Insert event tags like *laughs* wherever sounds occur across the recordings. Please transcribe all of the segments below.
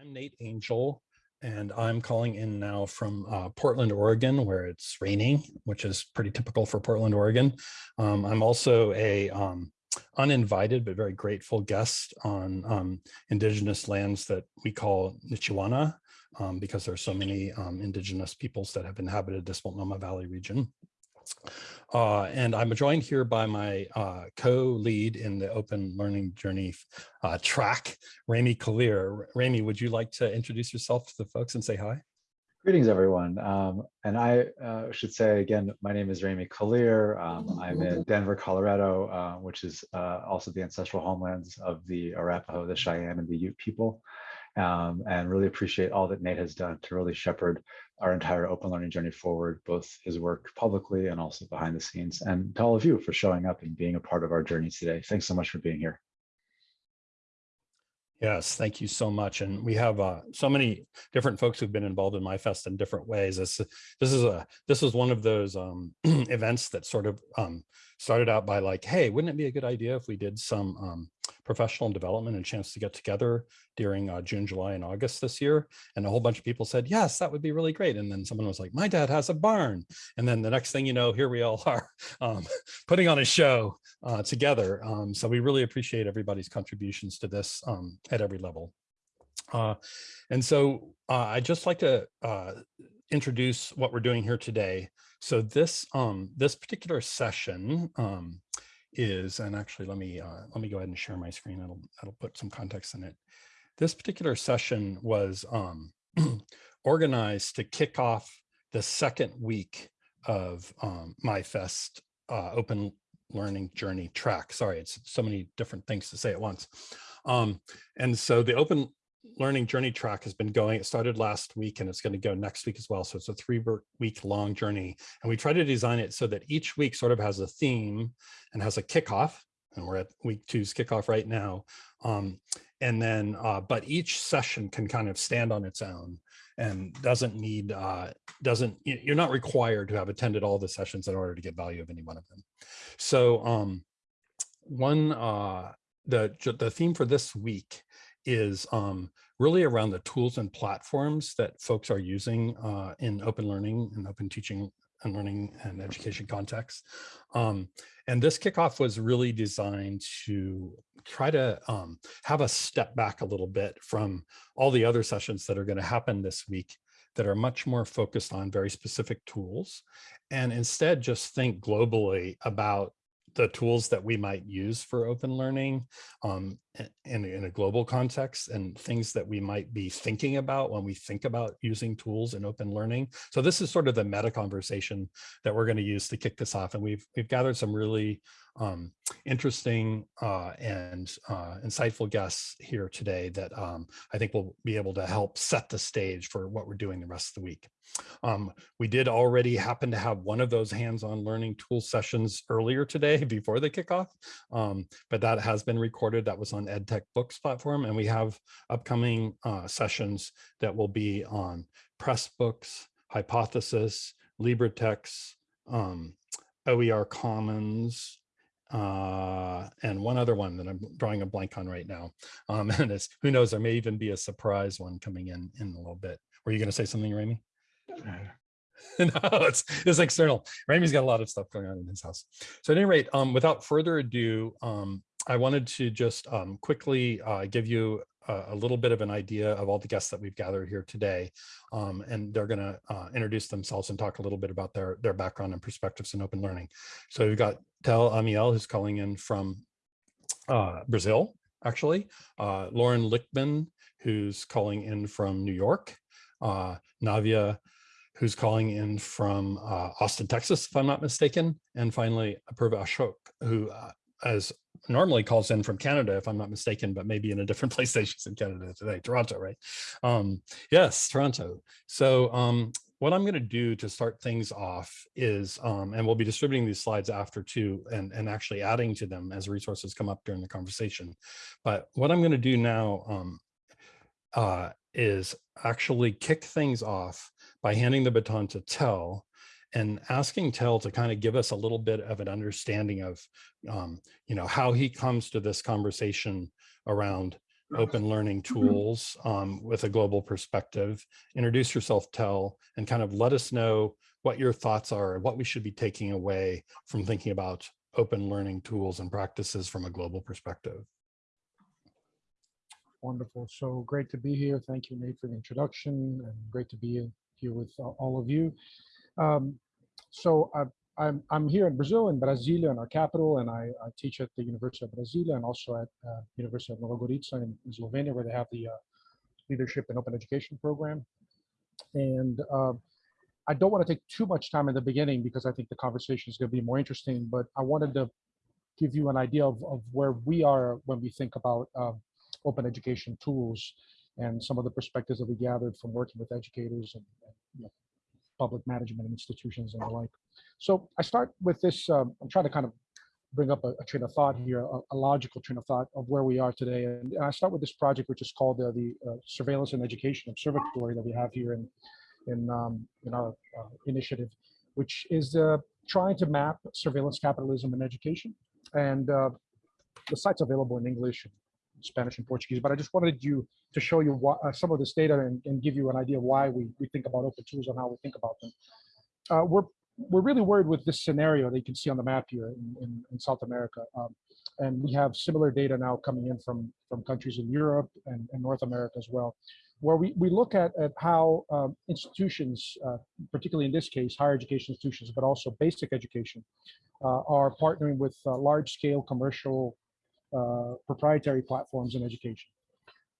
I'm Nate Angel, and I'm calling in now from uh, Portland, Oregon, where it's raining, which is pretty typical for Portland, Oregon. Um, I'm also a um, uninvited but very grateful guest on um, indigenous lands that we call Nichiwana, um, because there are so many um, indigenous peoples that have inhabited this Multnomah Valley region. Uh, and I'm joined here by my uh, co-lead in the open learning journey uh, track, Remi Kalir. Remi, would you like to introduce yourself to the folks and say hi? Greetings, everyone. Um, and I uh, should say again, my name is Remi Kalir. Um, I'm in Denver, Colorado, uh, which is uh, also the ancestral homelands of the Arapaho, the Cheyenne, and the Ute people um, and really appreciate all that Nate has done to really shepherd our entire open learning journey forward, both his work publicly and also behind the scenes, and to all of you for showing up and being a part of our journey today. Thanks so much for being here. Yes, thank you so much. And we have uh, so many different folks who've been involved in MyFest in different ways. This, this is a this is one of those um, *clears throat* events that sort of um, started out by like, hey, wouldn't it be a good idea if we did some um, professional development and chance to get together during uh, June, July, and August this year. And a whole bunch of people said, yes, that would be really great. And then someone was like, my dad has a barn. And then the next thing you know, here we all *laughs* are um, putting on a show uh, together. Um, so we really appreciate everybody's contributions to this um, at every level. Uh, and so uh, I'd just like to uh, introduce what we're doing here today. So this um, this particular session um, is, and actually let me uh, let me go ahead and share my screen. That'll that'll put some context in it. This particular session was um, *clears throat* organized to kick off the second week of um, MyFest uh, open learning journey track. Sorry, it's so many different things to say at once. Um, and so the open learning journey track has been going. It started last week and it's going to go next week as well. So it's a three week long journey. And we try to design it so that each week sort of has a theme and has a kickoff. And we're at week two's kickoff right now. Um, and then, uh, but each session can kind of stand on its own and doesn't need, uh, doesn't, you're not required to have attended all the sessions in order to get value of any one of them. So um, one, uh, the, the theme for this week is um, really around the tools and platforms that folks are using uh, in open learning and open teaching and learning and education context. Um, and this kickoff was really designed to try to um, have a step back a little bit from all the other sessions that are going to happen this week that are much more focused on very specific tools and instead just think globally about the tools that we might use for open learning um, in, in a global context and things that we might be thinking about when we think about using tools in open learning. So this is sort of the meta conversation that we're going to use to kick this off. And we've, we've gathered some really um, interesting uh, and uh, insightful guests here today that um, I think will be able to help set the stage for what we're doing the rest of the week. Um, we did already happen to have one of those hands-on learning tool sessions earlier today *laughs* before the kickoff, um, but that has been recorded. That was on EdTech Books platform, and we have upcoming uh, sessions that will be on Pressbooks, Hypothesis, LibreText, um, OER Commons, uh, and one other one that I'm drawing a blank on right now. Um, *laughs* and it's, who knows, there may even be a surprise one coming in in a little bit. Were you going to say something, Remi? *laughs* no, it's, it's external. Remi's got a lot of stuff going on in his house. So at any rate, um, without further ado, um, I wanted to just um, quickly uh, give you a, a, little bit of an idea of all the guests that we've gathered here today. Um, and they're going to uh, introduce themselves and talk a little bit about their, their background and perspectives in open learning. So we've got Tel Amiel, who's calling in from uh, Brazil, actually. Uh, Lauren Lichtman, who's calling in from New York. Uh, Navia who's calling in from uh, Austin, Texas, if I'm not mistaken. And finally, Apurva Ashok, who uh, as normally calls in from Canada, if I'm not mistaken, but maybe in a different *laughs* place she's in Canada today, Toronto, right? Um, yes, Toronto. So um, what I'm going to do to start things off is, um, and we'll be distributing these slides after too, and, and actually adding to them as resources come up during the conversation. But what I'm going to do now um, uh, is actually kick things off by handing the baton to Tel and asking Tel to kind of give us a little bit of an understanding of, um, you know, how he comes to this conversation around open learning tools um, with a global perspective. Introduce yourself, Tel, and kind of let us know what your thoughts are, and what we should be taking away from thinking about open learning tools and practices from a global perspective. Wonderful. So great to be here. Thank you, Nate, for the introduction and great to be here with all of you. Um, so I, I'm, I'm here in Brazil, in Brasilia, in our capital, and I, I teach at the University of Brasilia and also at uh, University of Nova Gorica in, in, Slovenia, where they have the uh, Leadership and Open Education program. And uh, I don't want to take too much time in the beginning because I think the conversation is going to be more interesting, but I wanted to give you an idea of, of where we are when we think about um, open education tools and some of the perspectives that we gathered from working with educators and, and you know, public management and institutions and the like. So I start with this, um, I'm trying to kind of bring up a, a train of thought here, a, a, logical train of thought of where we are today. And I start with this project, which is called the uh, Surveillance and Education Observatory that we have here in, in, um, in our uh, initiative, which is uh, trying to map surveillance capitalism in education. And uh, the site's available in English, Spanish and Portuguese, but I just wanted you to show you what, uh, some of this data and, and, give you an idea of why we, we think about open tools and how we think about them. Uh, we're, we're really worried with this scenario that you can see on the map here in, in, in South America. Um, and we have similar data now coming in from, from countries in Europe and, and North America as well, where we, we look at, at how um, institutions, uh, particularly in this case, higher education institutions, but also basic education, uh, are partnering with uh, large scale commercial uh, proprietary platforms in education.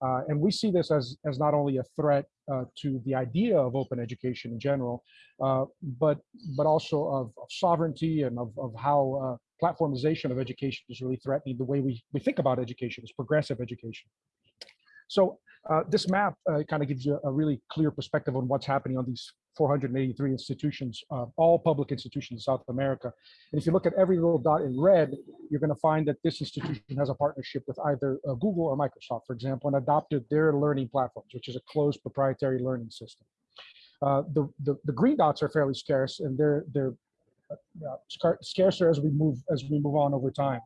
Uh, and we see this as, as not only a threat uh, to the idea of open education in general, uh, but, but also of, of, sovereignty and of, of how uh, platformization of education is really threatening the way we, we think about education as progressive education. So uh, this map kind of gives you a really clear perspective on what's happening on these 483 institutions, uh, all public institutions in South America. And if you look at every little dot in red, you're going to find that this institution has a partnership with either uh, Google or Microsoft, for example, and adopted their learning platforms, which is a closed proprietary learning system. Uh, the, the, the green dots are fairly scarce, and they're they're uh, scarcer as we move as we move on over time.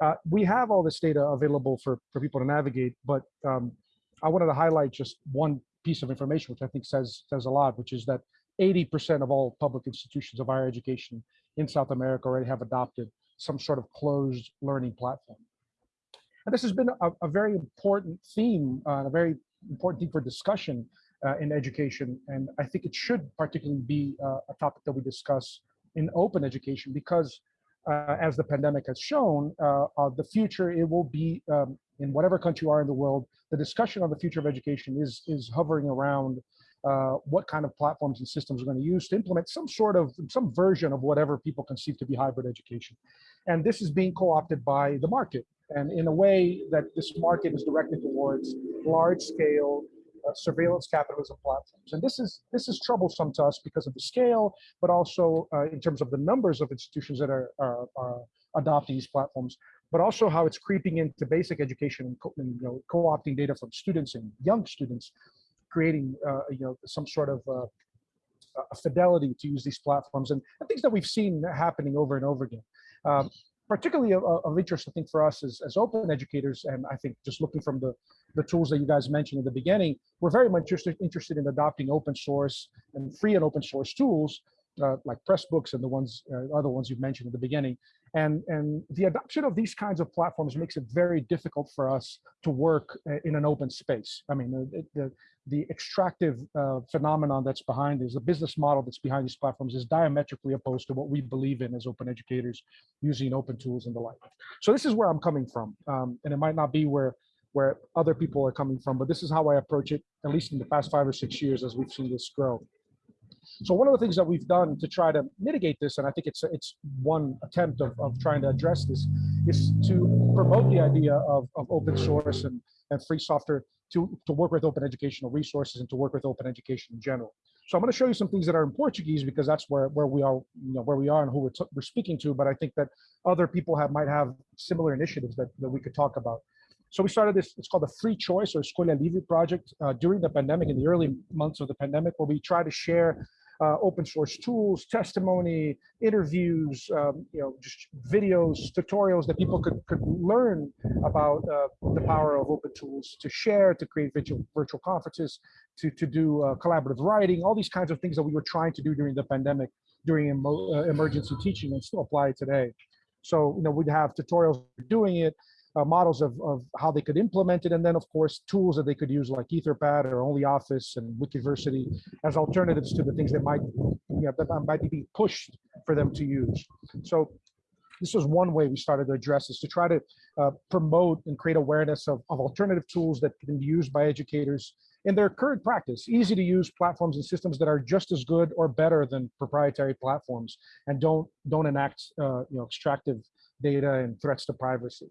Uh, we have all this data available for for people to navigate, but um, I wanted to highlight just one piece of information, which I think says says a lot, which is that 80% of all public institutions of higher education in South America already have adopted some sort of closed learning platform. And this has been a, a very important theme, uh, a very important theme for discussion uh, in education. And I think it should particularly be uh, a topic that we discuss in open education because uh, as the pandemic has shown, uh, uh, the future, it will be um, in whatever country you are in the world, the discussion on the future of education is, is hovering around uh, what kind of platforms and systems we're going to use to implement some sort of, some version of whatever people conceive to be hybrid education. And this is being co-opted by the market. And in a way that this market is directed towards large scale uh, surveillance capitalism platforms. And this is this is troublesome to us because of the scale, but also uh, in terms of the numbers of institutions that are, are, are adopting these platforms but also how it's creeping into basic education and, co and you know, co-opting data from students and young students, creating uh, you know some sort of uh, fidelity to use these platforms and, and, things that we've seen happening over and over again. Um, particularly of, of, interest, I think, for us as, as open educators, and I think just looking from the, the tools that you guys mentioned in the beginning, we're very much interested, interested in adopting open source and free and open source tools uh, like Pressbooks and the ones uh, other ones you've mentioned at the beginning. And, and the adoption of these kinds of platforms makes it very difficult for us to work uh, in an open space. I mean, the, the, the extractive uh, phenomenon that's behind this, the business model that's behind these platforms is diametrically opposed to what we believe in as open educators using open tools and the like. So this is where I'm coming from. Um, and it might not be where where other people are coming from, but this is how I approach it, at least in the past five or six years as we've seen this grow. So one of the things that we've done to try to mitigate this, and I think it's it's one attempt of, of trying to address this, is to promote the idea of, of open source and, and free software to, to work with open educational resources and to work with open education in general. So I'm going to show you some things that are in Portuguese because that's where, where we are, you know, where we are and who we're, we're speaking to. But I think that other people have might have similar initiatives that, that we could talk about. So we started this, it's called the Free Choice or Escolha Livre project uh, during the pandemic, in the early months of the pandemic, where we try to share uh, open source tools, testimony, interviews, um, you know, just videos, tutorials that people could, could learn about uh, the power of open tools to share, to create virtual, virtual conferences, to, to do uh, collaborative writing, all these kinds of things that we were trying to do during the pandemic, during uh, emergency teaching and still apply today. So, you know, we'd have tutorials doing it, uh, models of, of how they could implement it, and then of course tools that they could use like Etherpad or OnlyOffice and Wikiversity as alternatives to the things that might, you know, that might be pushed for them to use. So this was one way we started to address this to try to uh, promote and create awareness of, of alternative tools that can be used by educators in their current practice, easy to use platforms and systems that are just as good or better than proprietary platforms and don't don't enact uh, you know extractive data and threats to privacy.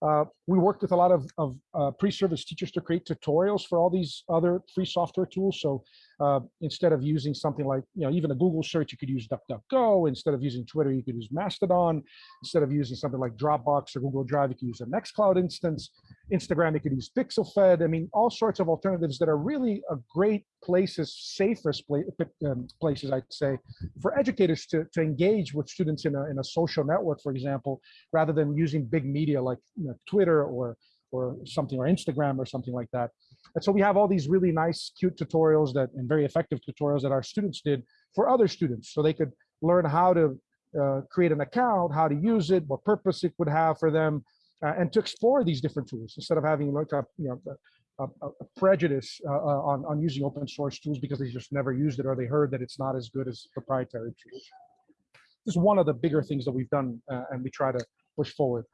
Uh, we worked with a lot of, of uh, pre-service teachers to create tutorials for all these other free software tools. So uh, instead of using something like, you know, even a Google search, you could use DuckDuckGo. Instead of using Twitter, you could use Mastodon. Instead of using something like Dropbox or Google Drive, you could use a Nextcloud instance. Instagram, you could use PixelFed. I mean, all sorts of alternatives that are really a great places, safest um, places, I'd say, for educators to, to engage with students in a, in a social network, for example, rather than using big media like you know, Twitter or or something or Instagram or something like that. And so we have all these really nice, cute tutorials that and very effective tutorials that our students did for other students. So they could learn how to uh, create an account, how to use it, what purpose it would have for them, uh, and to explore these different tools instead of having like a, you know, a, a prejudice uh, uh, on, on using open source tools because they just never used it or they heard that it's not as good as proprietary tools. This is one of the bigger things that we've done uh, and we try to push forward.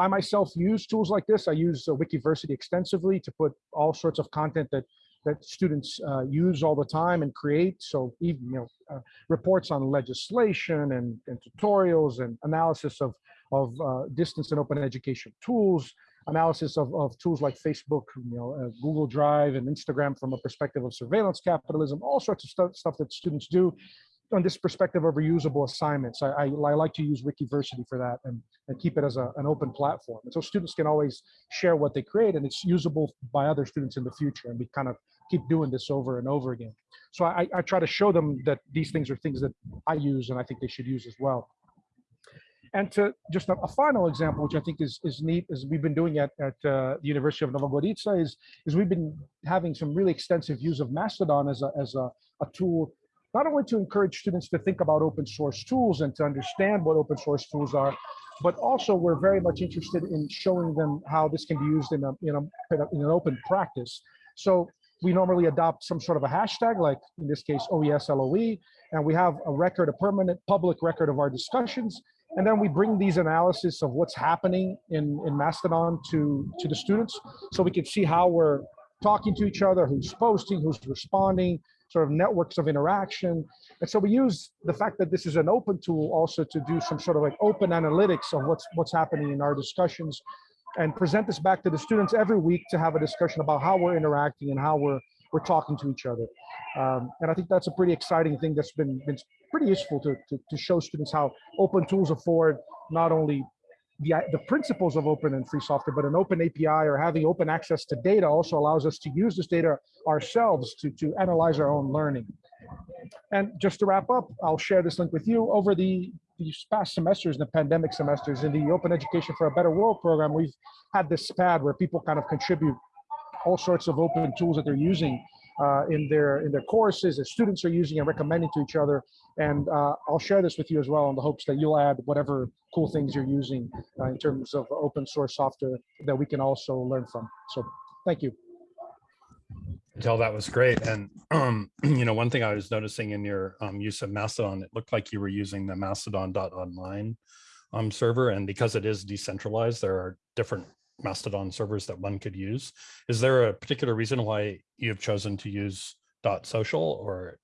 I myself use tools like this. I use uh, Wikiversity extensively to put all sorts of content that that students uh, use all the time and create. So even you know uh, reports on legislation and, and, tutorials and analysis of of uh, distance and open education tools, analysis of, of tools like Facebook, you know, uh, Google Drive and Instagram from a perspective of surveillance capitalism, all sorts of stuff, stuff that students do on this perspective of reusable assignments. I, I, I, like to use Wikiversity for that and, and keep it as a, an open platform. And so students can always share what they create and it's usable by other students in the future. And we kind of keep doing this over and over again. So I, I try to show them that these things are things that I use and I think they should use as well. And to just a, final example, which I think is, is neat, is we've been doing at, at uh, the University of Nova Gorica, is, is we've been having some really extensive use of Mastodon as a, as a, a tool not only to encourage students to think about open source tools and to understand what open source tools are, but also we're very much interested in showing them how this can be used in, a, in, a, in an open practice. So we normally adopt some sort of a hashtag, like in this case, OESLOE, and we have a record, a permanent public record of our discussions. And then we bring these analysis of what's happening in, in Mastodon to, to the students so we can see how we're talking to each other, who's posting, who's responding, sort of networks of interaction. And so we use the fact that this is an open tool also to do some sort of like open analytics of what's what's happening in our discussions and present this back to the students every week to have a discussion about how we're interacting and how we're we're talking to each other. Um, and I think that's a pretty exciting thing that's been, been pretty useful to, to, to show students how open tools afford not only the, the principles of open and free software, but an open API or having open access to data also allows us to use this data ourselves to, to analyze our own learning. And just to wrap up, I'll share this link with you. Over the these past semesters, the pandemic semesters, in the Open Education for a Better World program, we've had this SPAD where people kind of contribute all sorts of open tools that they're using uh, in their in their courses that students are using and recommending to each other. And uh, I'll share this with you as well in the hopes that you'll add whatever cool things you're using uh, in terms of open source software that we can also learn from. So thank you. Tel that was great. And, um, *clears throat* you know, one thing I was noticing in your um, use of Mastodon, it looked like you were using the mastodon.online um, server. And because it is decentralized, there are different Mastodon servers that one could use. Is there a particular reason why you've chosen to use dot .social or?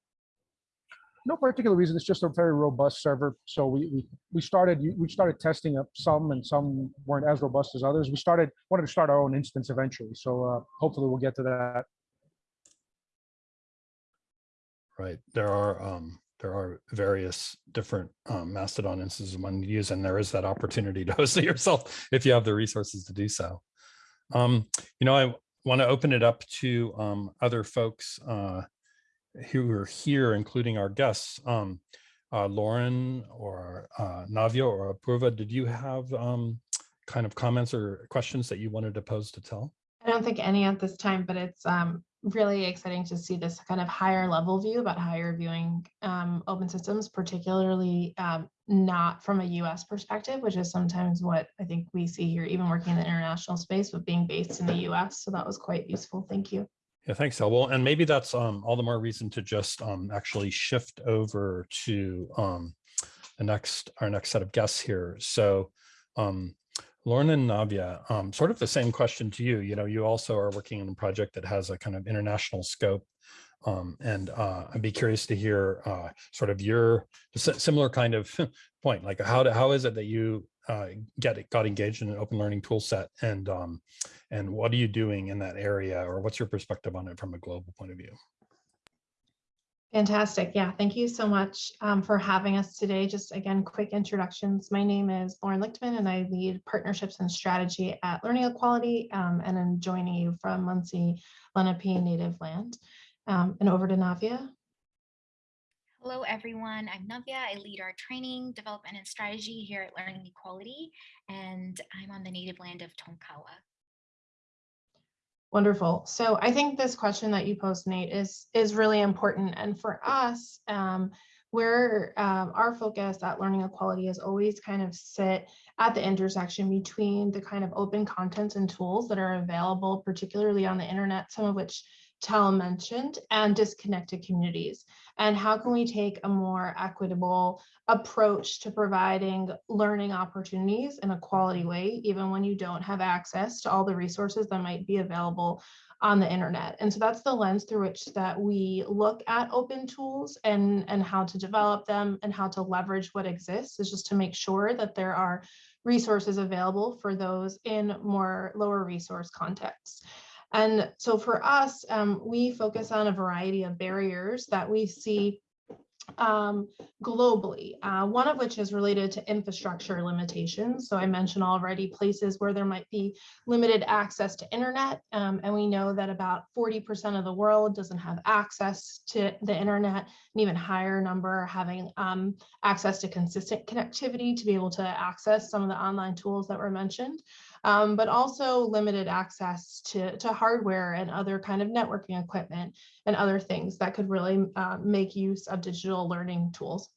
No particular reason. It's just a very robust server. So we we we started we started testing up some, and some weren't as robust as others. We started wanted to start our own instance eventually. So uh, hopefully we'll get to that. Right. There are um, there are various different um, Mastodon instances one can use, and there is that opportunity to *laughs* host it yourself if you have the resources to do so. Um, you know, I want to open it up to um, other folks uh, who are here, including our guests. Um, uh, Lauren or uh, Navia or Apurva, did you have um, kind of comments or questions that you wanted to pose to Tel? I don't think any at this time, but it's um, really exciting to see this kind of higher level view about how you're viewing um, open systems, particularly um, not from a US perspective, which is sometimes what I think we see here, even working in the international space, but being based in the US. So that was quite useful. Thank you. Yeah, thanks, El. Well, and maybe that's um, all the more reason to just um, actually shift over to um, the next, our next set of guests here. So um, Lauren and Navia, um, sort of the same question to you. You know, you also are working on a project that has a kind of international scope. Um, and uh, I'd be curious to hear uh, sort of your similar kind of *laughs* point, like how, do, how is it that you uh, get got engaged in an open learning tool set and um, and what are you doing in that area or what's your perspective on it from a global point of view? Fantastic. Yeah, thank you so much um, for having us today. Just again, quick introductions. My name is Lauren Lichtman and I lead partnerships and strategy at Learning Equality um, and I'm joining you from Munsee Lenape native land. Um, and over to Navia. Hello, everyone. I'm Navia. I lead our training, development, and strategy here at Learning Equality, and I'm on the native land of Tonkawa. Wonderful. So I think this question that you posed, Nate, is is really important. And for us, um, where um, our focus at Learning Equality has always kind of sit at the intersection between the kind of open contents and tools that are available, particularly on the internet, some of which Tel mentioned, and disconnected communities. And how can we take a more equitable approach to providing learning opportunities in a quality way, even when you don't have access to all the resources that might be available on the internet. And so that's the lens through which that we look at open tools and, and how to develop them and how to leverage what exists is just to make sure that there are resources available for those in more lower resource contexts. And so for us, um, we focus on a variety of barriers that we see um, globally, uh, one of which is related to infrastructure limitations. So I mentioned already places where there might be limited access to internet. Um, and we know that about 40% of the world doesn't have access to the internet, an even higher number having um, access to consistent connectivity to be able to access some of the online tools that were mentioned um, but also limited access to, to hardware and other kind of networking equipment and other things that could really uh, make use of digital learning tools.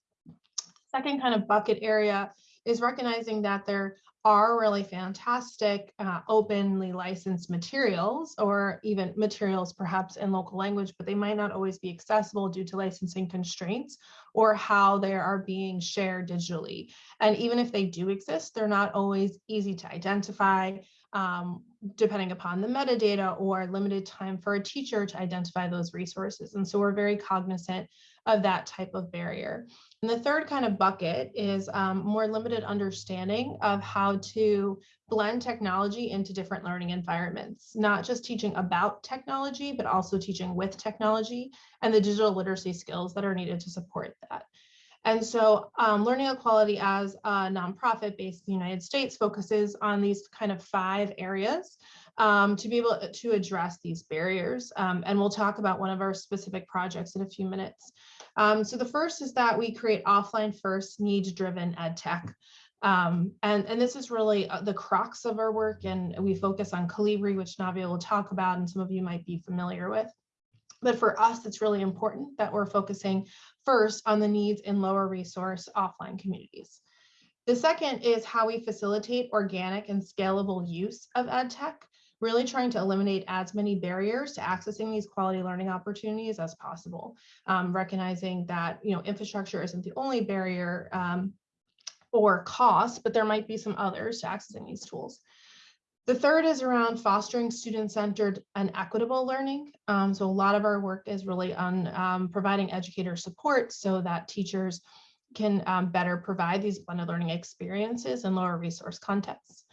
Second kind of bucket area is recognizing that there are really fantastic uh, openly licensed materials or even materials perhaps in local language, but they might not always be accessible due to licensing constraints or how they are being shared digitally. And even if they do exist, they're not always easy to identify um, depending upon the metadata or limited time for a teacher to identify those resources. And so we're very cognizant of that type of barrier. And the third kind of bucket is um, more limited understanding of how to blend technology into different learning environments, not just teaching about technology, but also teaching with technology and the digital literacy skills that are needed to support that. And so um, Learning Equality as a nonprofit based in the United States focuses on these kind of five areas um, to be able to address these barriers. Um, and we'll talk about one of our specific projects in a few minutes. Um, so the first is that we create offline first needs driven ed tech. Um, and, and this is really uh, the crux of our work and we focus on Kolibri, which Navia will talk about and some of you might be familiar with. But for us, it's really important that we're focusing first on the needs in lower resource offline communities. The second is how we facilitate organic and scalable use of ed tech really trying to eliminate as many barriers to accessing these quality learning opportunities as possible, um, recognizing that you know infrastructure isn't the only barrier um, or cost, but there might be some others to accessing these tools. The third is around fostering student-centered and equitable learning. Um, so a lot of our work is really on um, providing educator support so that teachers can um, better provide these blended learning experiences in lower resource contexts.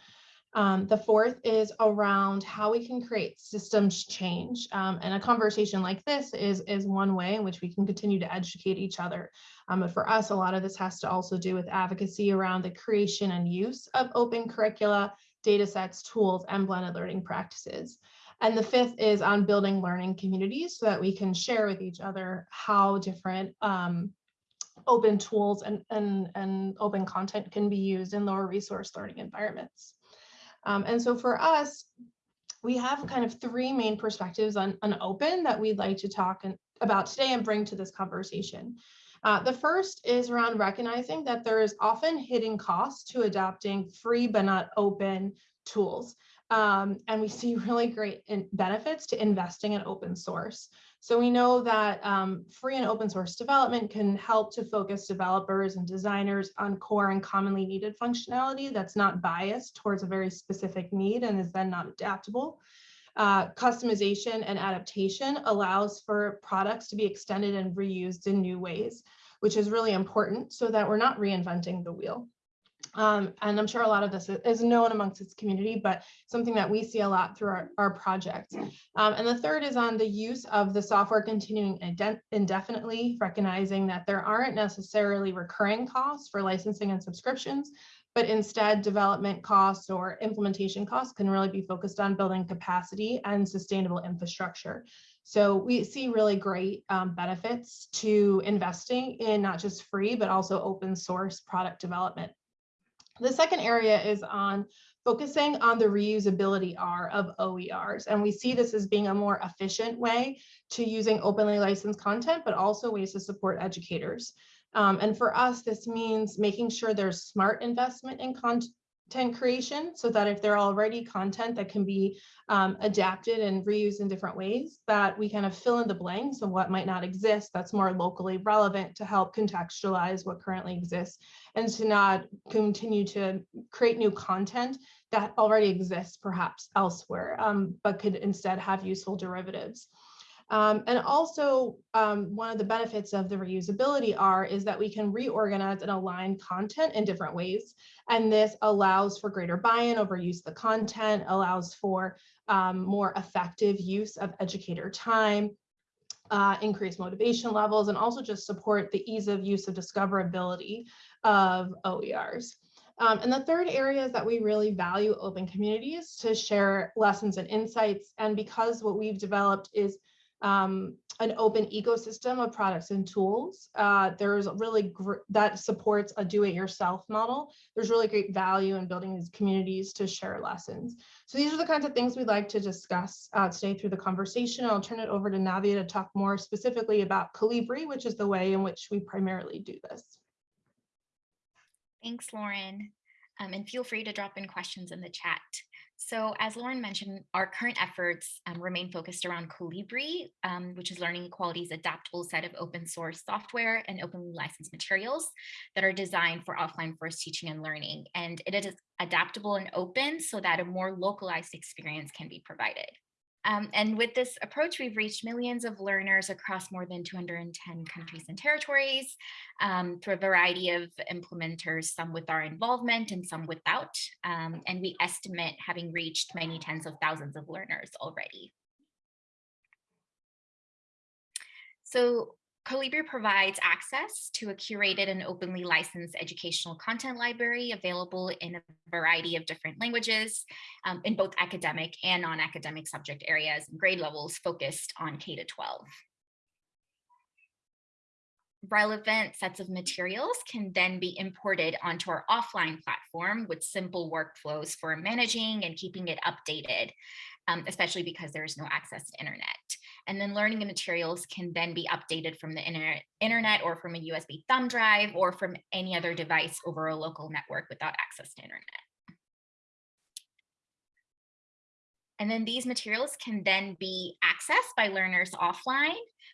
Um, the fourth is around how we can create systems change. Um, and a conversation like this is, is one way in which we can continue to educate each other. Um, but for us, a lot of this has to also do with advocacy around the creation and use of open curricula, data sets, tools, and blended learning practices. And the fifth is on building learning communities so that we can share with each other how different um, open tools and, and, and open content can be used in lower resource learning environments. Um, and so for us, we have kind of three main perspectives on, on open that we'd like to talk and, about today and bring to this conversation. Uh, the first is around recognizing that there is often hidden costs to adopting free but not open tools. Um, and we *laughs* see really great benefits to investing in open source. So we know that um, free and open source development can help to focus developers and designers on core and commonly needed functionality that's not biased towards a very specific need and is then not adaptable. Uh, customization and adaptation allows for products to be extended and reused in new ways, which is really important so that we're not reinventing the wheel. Um, and I'm sure a lot of this is known amongst its community, but something that we see a lot through our, our projects. Um, and the third is on the use of the software continuing indefinitely, recognizing that there aren't necessarily recurring costs for licensing and subscriptions, but instead development costs or implementation costs can really be focused on building capacity and sustainable infrastructure. So we see really great um, benefits to investing in not just free, but also open source product development. The second area is on focusing on the reusability R of OERs. And we see this as being a more efficient way to using openly licensed content, but also ways to support educators. Um, and for us, this means making sure there's smart investment in content creation so that if there are already content that can be um, adapted and reused in different ways, that we kind of fill in the blanks of what might not exist that's more locally relevant to help contextualize what currently exists and to not continue to create new content that already exists perhaps elsewhere, um, but could instead have useful derivatives. Um, and also um, one of the benefits of the reusability R is that we can reorganize and align content in different ways. And this allows for greater buy-in over use of the content, allows for um, more effective use of educator time, uh, increase motivation levels, and also just support the ease of use of discoverability of OERs. Um, and the third area is that we really value open communities to share lessons and insights. And because what we've developed is um, an open ecosystem of products and tools. Uh, there's really that supports a do-it-yourself model. There's really great value in building these communities to share lessons. So these are the kinds of things we'd like to discuss uh, today through the conversation. I'll turn it over to Navia to talk more specifically about Kolibri, which is the way in which we primarily do this. Thanks, Lauren. Um, and feel free to drop in questions in the chat. So as Lauren mentioned, our current efforts um, remain focused around Kolibri, um, which is Learning Equality's adaptable set of open source software and openly licensed materials that are designed for offline first teaching and learning. And it is adaptable and open so that a more localized experience can be provided. Um, and with this approach, we've reached millions of learners across more than 210 countries and territories um, through a variety of implementers, some with our involvement and some without. Um, and we estimate having reached many tens of thousands of learners already. So Kolibri provides access to a curated and openly licensed educational content library available in a variety of different languages um, in both academic and non-academic subject areas and grade levels focused on K to 12 relevant sets of materials can then be imported onto our offline platform with simple workflows for managing and keeping it updated, um, especially because there is no access to internet. And then learning materials can then be updated from the internet, internet or from a USB thumb drive or from any other device over a local network without access to internet. And then these materials can then be accessed by learners offline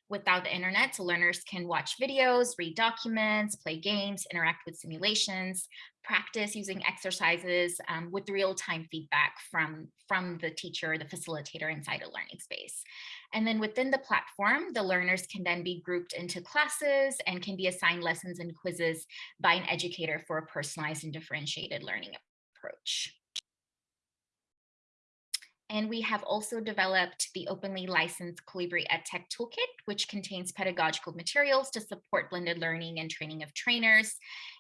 without the internet. So learners can watch videos, read documents, play games, interact with simulations, practice using exercises um, with real-time feedback from, from the teacher, the facilitator inside a learning space. And then within the platform, the learners can then be grouped into classes and can be assigned lessons and quizzes by an educator for a personalized and differentiated learning approach. And we have also developed the openly licensed Kolibri EdTech Toolkit, which contains pedagogical materials to support blended learning and training of trainers.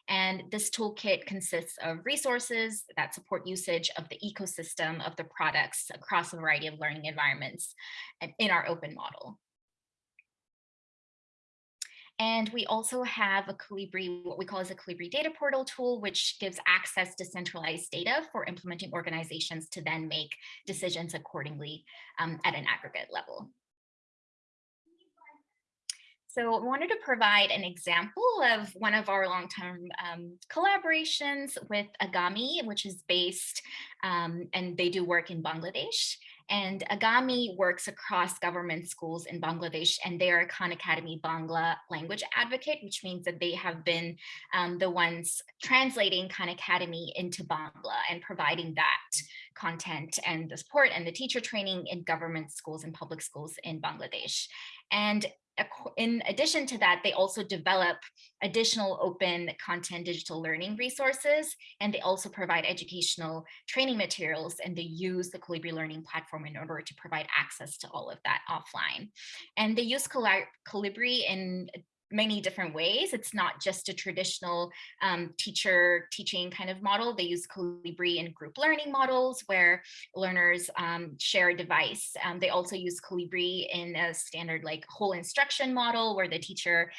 And this toolkit consists of resources that support usage of the ecosystem of the products across a variety of learning environments uh, in our open model. And we also have a Kolibri, what we call as a Kolibri data portal tool, which gives access to centralized data for implementing organizations to then make decisions accordingly um, at an aggregate level. So I wanted to provide an example of one of our long-term um, collaborations with Agami, which is based um, and they do work in Bangladesh. And Agami works across government schools in Bangladesh, and they are Khan Academy Bangla language advocate, which means that they have been um, the ones translating Khan Academy into Bangla and providing that content and the support and the teacher training in government schools and public schools in Bangladesh. And in addition to that, they also develop additional open content digital learning resources, and they also provide educational training materials, and they use the Kolibri Learning Platform in order to provide access to all of that offline. And they use Kolibri in many different ways. It's not just a traditional um, teacher teaching kind of model. They use Kolibri in group learning models where learners um, share a device. Um, they also use Kolibri in a standard like whole instruction model where the teacher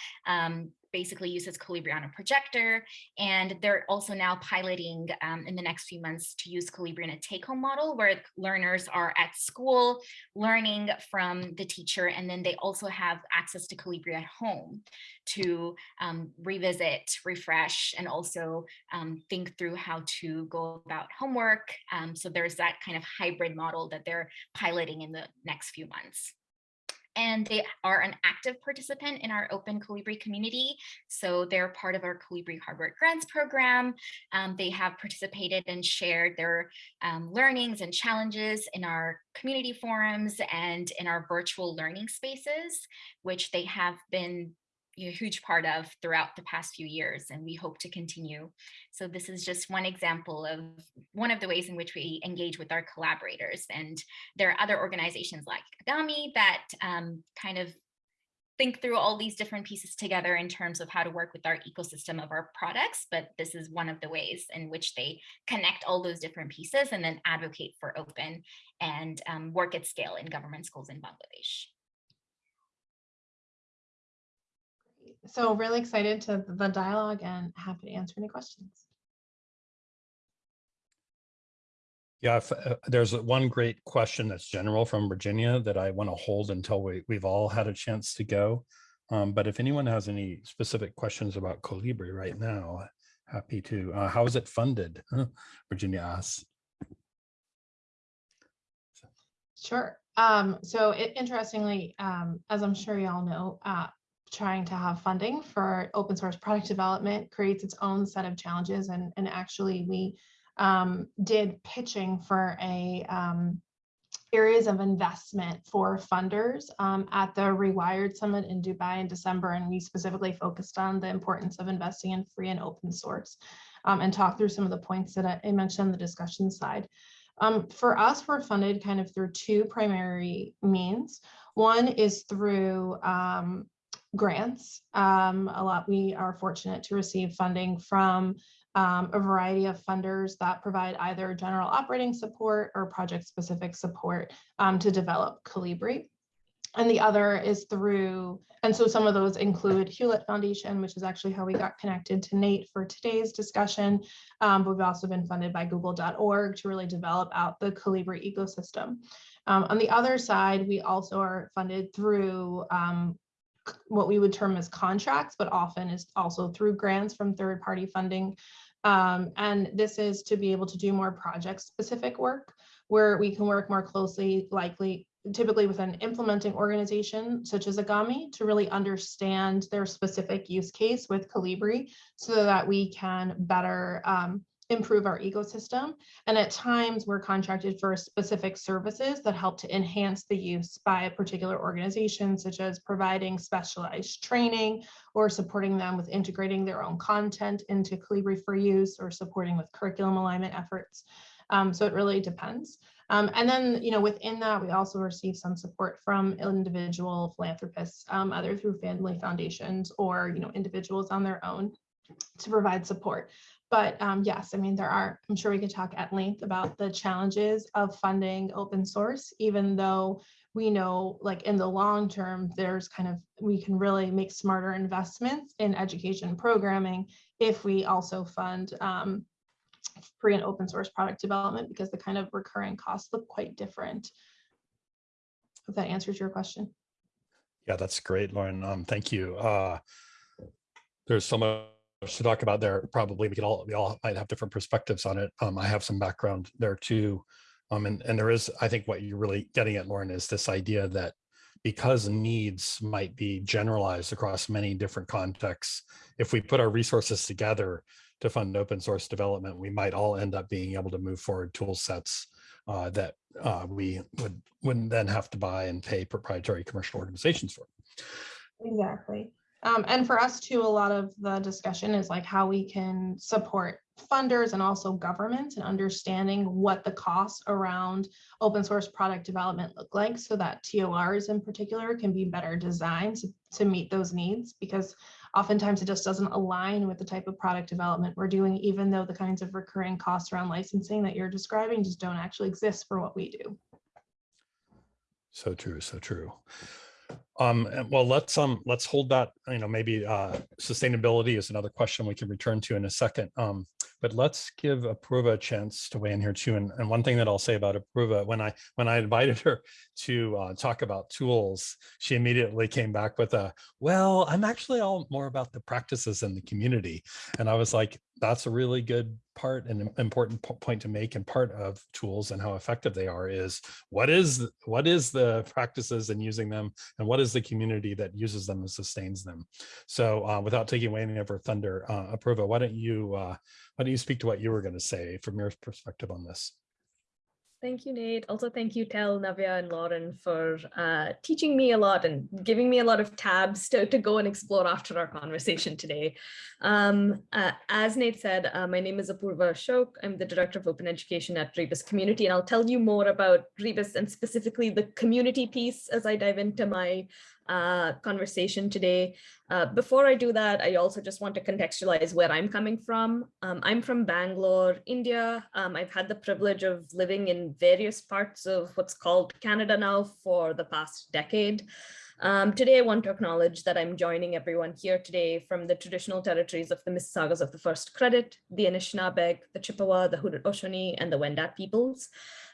basically uses Kolibri on a projector. And they're also now piloting um, in the next few months to use Kolibri in a take-home model where learners are at school learning from the teacher. And then they also have access to Kolibri at home to um, revisit, refresh, and also um, think through how to go about homework. Um, so there's that kind of hybrid model that they're piloting in the next few months and they are an active participant in our open Kolibri community. So they're part of our Kolibri Hardware Grants program. Um, they have participated and shared their um, learnings and challenges in our community forums and in our virtual learning spaces, which they have been a huge part of throughout the past few years and we hope to continue. So this is just one example of one of the ways in which we engage with our collaborators and there are other organizations like Agami that um, kind of think through all these different pieces together in terms of how to work with our ecosystem of our products, but this is one of the ways in which they connect all those different pieces and then advocate for open and um, work at scale in government schools in Bangladesh. So really excited to the dialogue and happy to answer any questions. Yeah, if, uh, there's one great question that's general from Virginia that I want to hold until we, we've all had a chance to go. Um, but if anyone has any specific questions about Kolibri right now, happy to. Uh, how is it funded? Virginia asks. Sure. Um, so it, interestingly, um, as I'm sure you all know, uh, trying to have funding for open source product development creates its own set of challenges. And, and actually we um, did pitching for a um, areas of investment for funders um, at the Rewired Summit in Dubai in December. And we specifically focused on the importance of investing in free and open source um, and talk through some of the points that I mentioned on the discussion side. Um, for us, we're funded kind of through two primary means. One is through um, grants. Um, a lot, we are fortunate to receive funding from um, a variety of funders that provide either general operating support or project specific support um, to develop Kolibri. And the other is through, and so some of those include Hewlett Foundation, which is actually how we got connected to Nate for today's discussion. Um, we've also been funded by google.org to really develop out the Kolibri ecosystem. Um, on the other side, we also are funded through um, what we would term as contracts, but often is also through grants from third party funding. Um, and this is to be able to do more project specific work where we can work more closely, likely typically with an implementing organization such as Agami to really understand their specific use case with Kolibri so that we can better um, improve our ecosystem. And at times we're contracted for specific services that help to enhance the use by a particular organization, such as providing specialized training or supporting them with integrating their own content into Kolibri for use or supporting with curriculum alignment efforts. Um, so it really depends. Um, and then, you know, within that, we also receive some support from individual philanthropists, um, either through family foundations or, you know, individuals on their own to provide support. But um, yes, I mean, there are, I'm sure we could talk at length about the challenges of funding open source, even though we know like in the long term, there's kind of, we can really make smarter investments in education programming if we also fund um, free and open source product development because the kind of recurring costs look quite different. If that answers your question. Yeah, that's great, Lauren. Um, thank you. Uh, there's so much to talk about there. Probably we could all, we all might have different perspectives on it. Um, I have some background there too. Um, and, and there is, I think what you're really getting at, Lauren, is this idea that because needs might be generalized across many different contexts, if we put our resources together to fund open source development, we might all end up being able to move forward tool sets uh, that uh, we would wouldn't then have to buy and pay proprietary commercial organizations for. Exactly. Um, and for us too, a lot of the discussion is like how we can support funders and also governments and understanding what the costs around open source product development look like so that TORs in particular can be better designed to, to meet those needs because oftentimes it just doesn't align with the type of product development we're doing, even though the kinds of recurring costs around licensing that you're describing just don't actually exist for what we do. So true, so true. Um, well, let's um, let's hold that, you know, maybe uh, sustainability is another question we can return to in a second. Um, but let's give Apurva a chance to weigh in here too. And, and one thing that I'll say about Apurva, when I when I invited her to uh, talk about tools, she immediately came back with a, well, I'm actually all more about the practices in the community. And I was like, that's a really good part and important point to make and part of tools and how effective they are is what is what is the practices and using them and what is the community that uses them and sustains them? So uh, without taking away any of our thunder uh, Apurva, why don't you uh, why don't you speak to what you were going to say from your perspective on this Thank you, Nate. Also, thank you, Tel, Navya, and Lauren for uh, teaching me a lot and giving me a lot of tabs to, to go and explore after our conversation today. Um, uh, as Nate said, uh, my name is Apurva Ashok. I'm the Director of Open Education at Rebus Community, and I'll tell you more about Rebus and specifically the community piece as I dive into my uh, conversation today. Uh, before I do that, I also just want to contextualize where I'm coming from. Um, I'm from Bangalore, India. Um, I've had the privilege of living in various parts of what's called Canada now for the past decade. Um, today, I want to acknowledge that I'm joining everyone here today from the traditional territories of the Mississaugas of the First Credit, the Anishinaabeg, the Chippewa, the Haudenosaunee, and the Wendat peoples.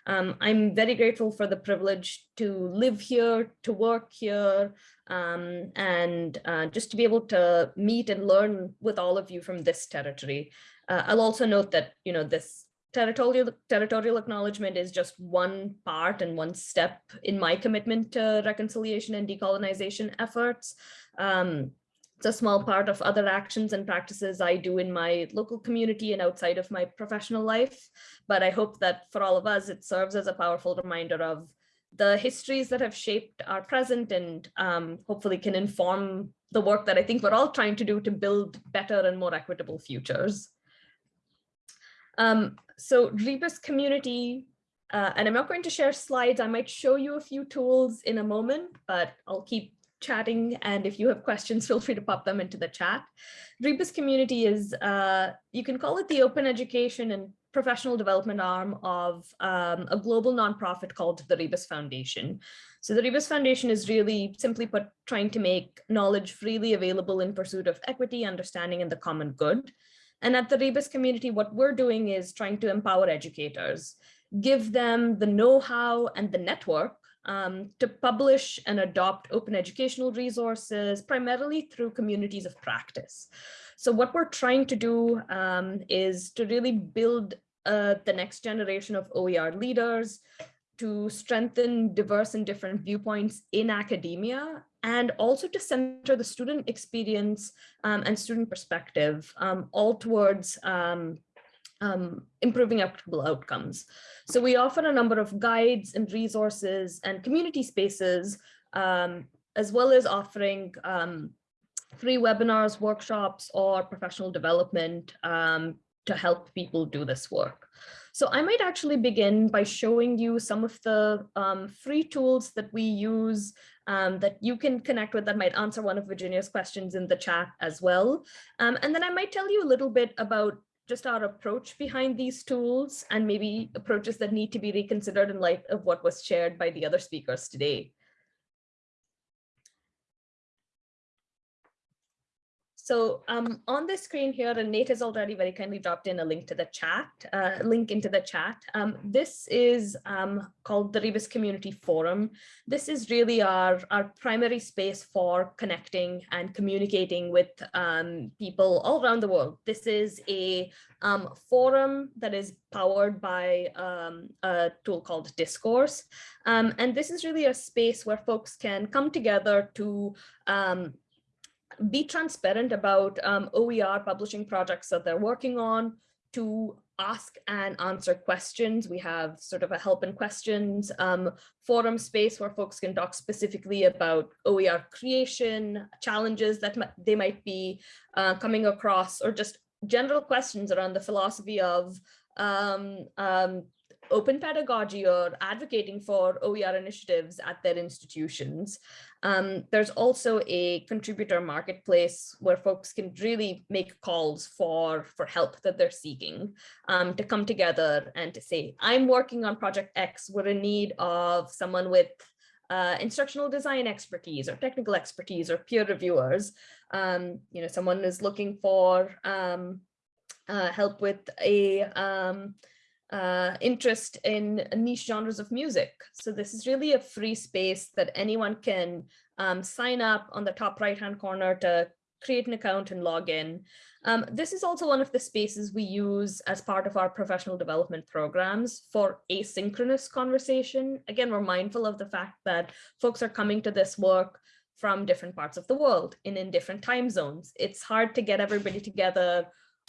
Um, I'm very grateful for the privilege to live here, to work here, um, and uh, just to be able to meet and learn with all of you from this territory. Uh, I'll also note that, you know, this territorial territorial acknowledgement is just one part and one step in my commitment to reconciliation and decolonization efforts. Um, it's a small part of other actions and practices I do in my local community and outside of my professional life. But I hope that for all of us, it serves as a powerful reminder of the histories that have shaped our present and um, hopefully can inform the work that I think we're all trying to do to build better and more equitable futures. Um, so Rebus community, uh, and I'm not going to share slides. I might show you a few tools in a moment, but I'll keep chatting. And if you have questions, *laughs* feel free to pop them into the chat. Rebus community is, uh, you can call it the open education and professional development arm of um, a global nonprofit called the Rebus Foundation. So the Rebus Foundation is really simply put trying to make knowledge freely available in pursuit of equity, understanding, and the common good. And at the Rebus community, what we're doing is trying to empower educators, give them the know-how and the network um, to publish and adopt open educational resources, primarily through communities of practice. So what we're trying to do um, is to really build uh, the next generation of OER leaders, to strengthen diverse and different viewpoints in academia, and also to center the student experience um, and student perspective, um, all towards um, um, improving equitable outcomes. So we offer a number of guides and resources and community spaces, um, as well as offering um, free webinars, workshops, or professional development to help people do this work. So I might actually begin by showing you some of the um, free tools that we use um, that you can connect with that might answer one of Virginia's questions in the chat as well. Um, and then I might tell you a little bit about just our approach behind these tools and maybe approaches that need to be reconsidered in light of what was shared by the other speakers today. So um, on the screen here, and Nate has already very kindly dropped in a link to the chat, uh, link into the chat. Um, this is um, called the Rebus Community Forum. This is really our, our primary space for connecting and communicating with um, people all around the world. This is a um, forum that is powered by um, a tool called Discourse. and this is really a space where folks can come together to be transparent about um, OER publishing projects that they're working on, to ask and answer questions. We have sort of a help and questions um, forum space where folks can talk specifically about OER creation, challenges that they might be uh, coming across, or just general questions around the philosophy of um, um, open pedagogy or advocating for OER initiatives at their institutions. Um, there's also a contributor marketplace where folks can really make calls for, for help that they're seeking um, to come together and to say, I'm working on project X, we're in need of someone with uh, instructional design expertise or technical expertise or peer reviewers. Um, you know, someone is looking for um, uh, help with a um, uh, interest in niche genres of music. So this is really a free space that anyone can um, sign up on the top right hand corner to create an account and log in. Um, this is also one of the spaces we use as part of our professional development programs for asynchronous conversation. Again, we're mindful of the fact that folks are coming to this work from different parts of the world and in different time zones. It's hard to get everybody together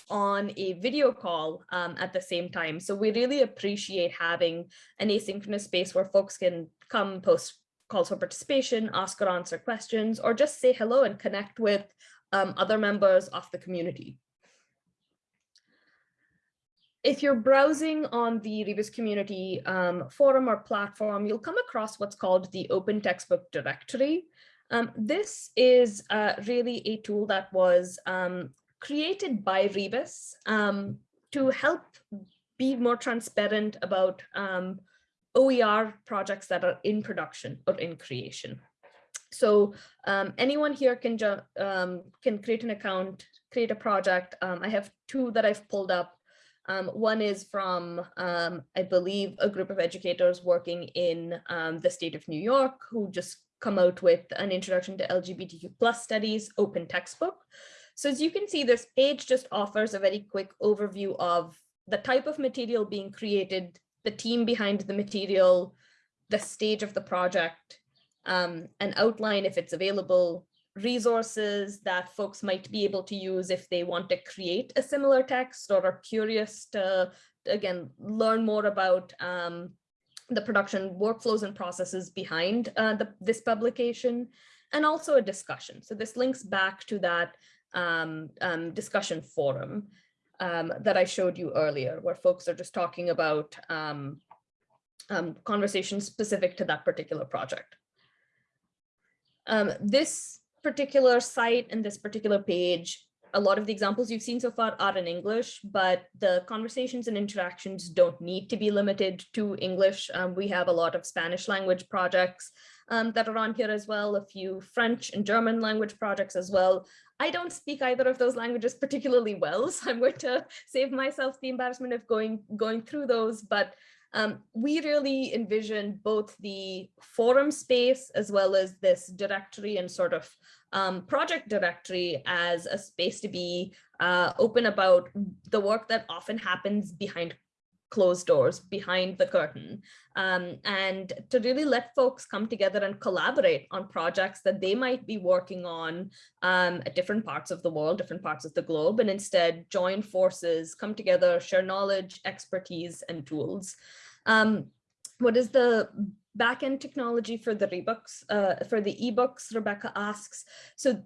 on a video call um, at the same time. So we really appreciate having an asynchronous space where folks can come post calls for participation, ask or answer questions, or just say hello and connect with um, other members of the community. If you're browsing on the Rebus community um, forum or platform, you'll come across what's called the Open Textbook Directory. Um, this is uh, really a tool that was um, created by Rebus um, to help be more transparent about um, OER projects that are in production or in creation. So um, anyone here can um, can create an account, create a project. Um, I have two that I've pulled up. Um, one is from, I believe, a group of educators working in the state of New York who just come out with an introduction to LGBTQ plus studies open textbook. So as you can see, this page just offers a very quick overview of the type of material being created, the team behind the material, the stage of the project, um, an outline if it's available, resources that folks might be able to use if they want to create a similar text or are curious to, again, learn more about um, the production workflows and processes behind uh, the, this publication, and also a discussion. So this links back to that discussion forum um, that I showed you earlier, where folks are just talking about um, um, conversations specific to that particular project. Um, this particular site and this particular page, a lot of the examples you've seen so far are in English, but the conversations and interactions don't need to be limited to English. Um, we have a lot of Spanish language projects um, that are on here as well, a few French and German language projects as well. I don't speak either of those languages particularly well, *laughs* so I'm going to save myself the embarrassment of going, going through those, but um, we really envision both the forum space as well as this directory and sort of um, project directory as a space to be uh, open about the work that often happens behind closed doors behind the curtain um, and to really let folks come together and collaborate on projects that they might be working on um, at different parts of the world, different parts of the globe, and instead join forces, come together, share knowledge, expertise, and tools. Um, what is the backend technology for the rebooks, uh, for the ebooks, Rebecca asks. So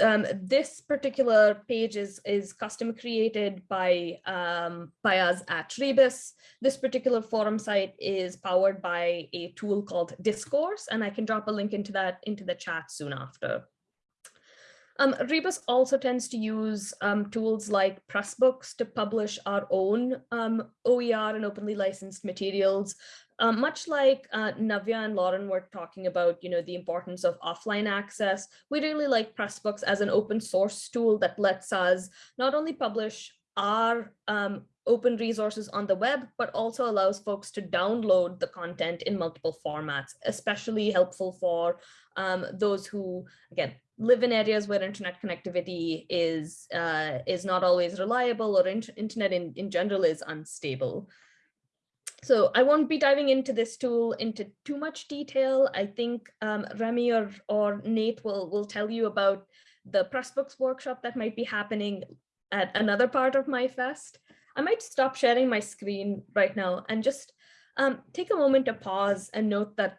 um, this particular page is, is custom created by, um, by us at Rebus. This particular forum site is powered by a tool called Discourse, and I can drop a link into that into the chat soon after. Um, Rebus also tends to use um, tools like Pressbooks to publish our own um, OER and openly licensed materials. Um, much like uh, Navya and Lauren were talking about, you know, the importance of offline access, we really like Pressbooks as an open source tool that lets us not only publish our um, open resources on the web, but also allows folks to download the content in multiple formats, especially helpful for um, those who, again, live in areas where internet connectivity is uh, is not always reliable or in internet in, in general is unstable. So I won't be diving into this tool into too much detail. I think um, Remi or, or Nate will, will tell you about the Pressbooks workshop that might be happening at another part of MyFest. I might stop sharing my screen right now and just um, take a moment to pause and note that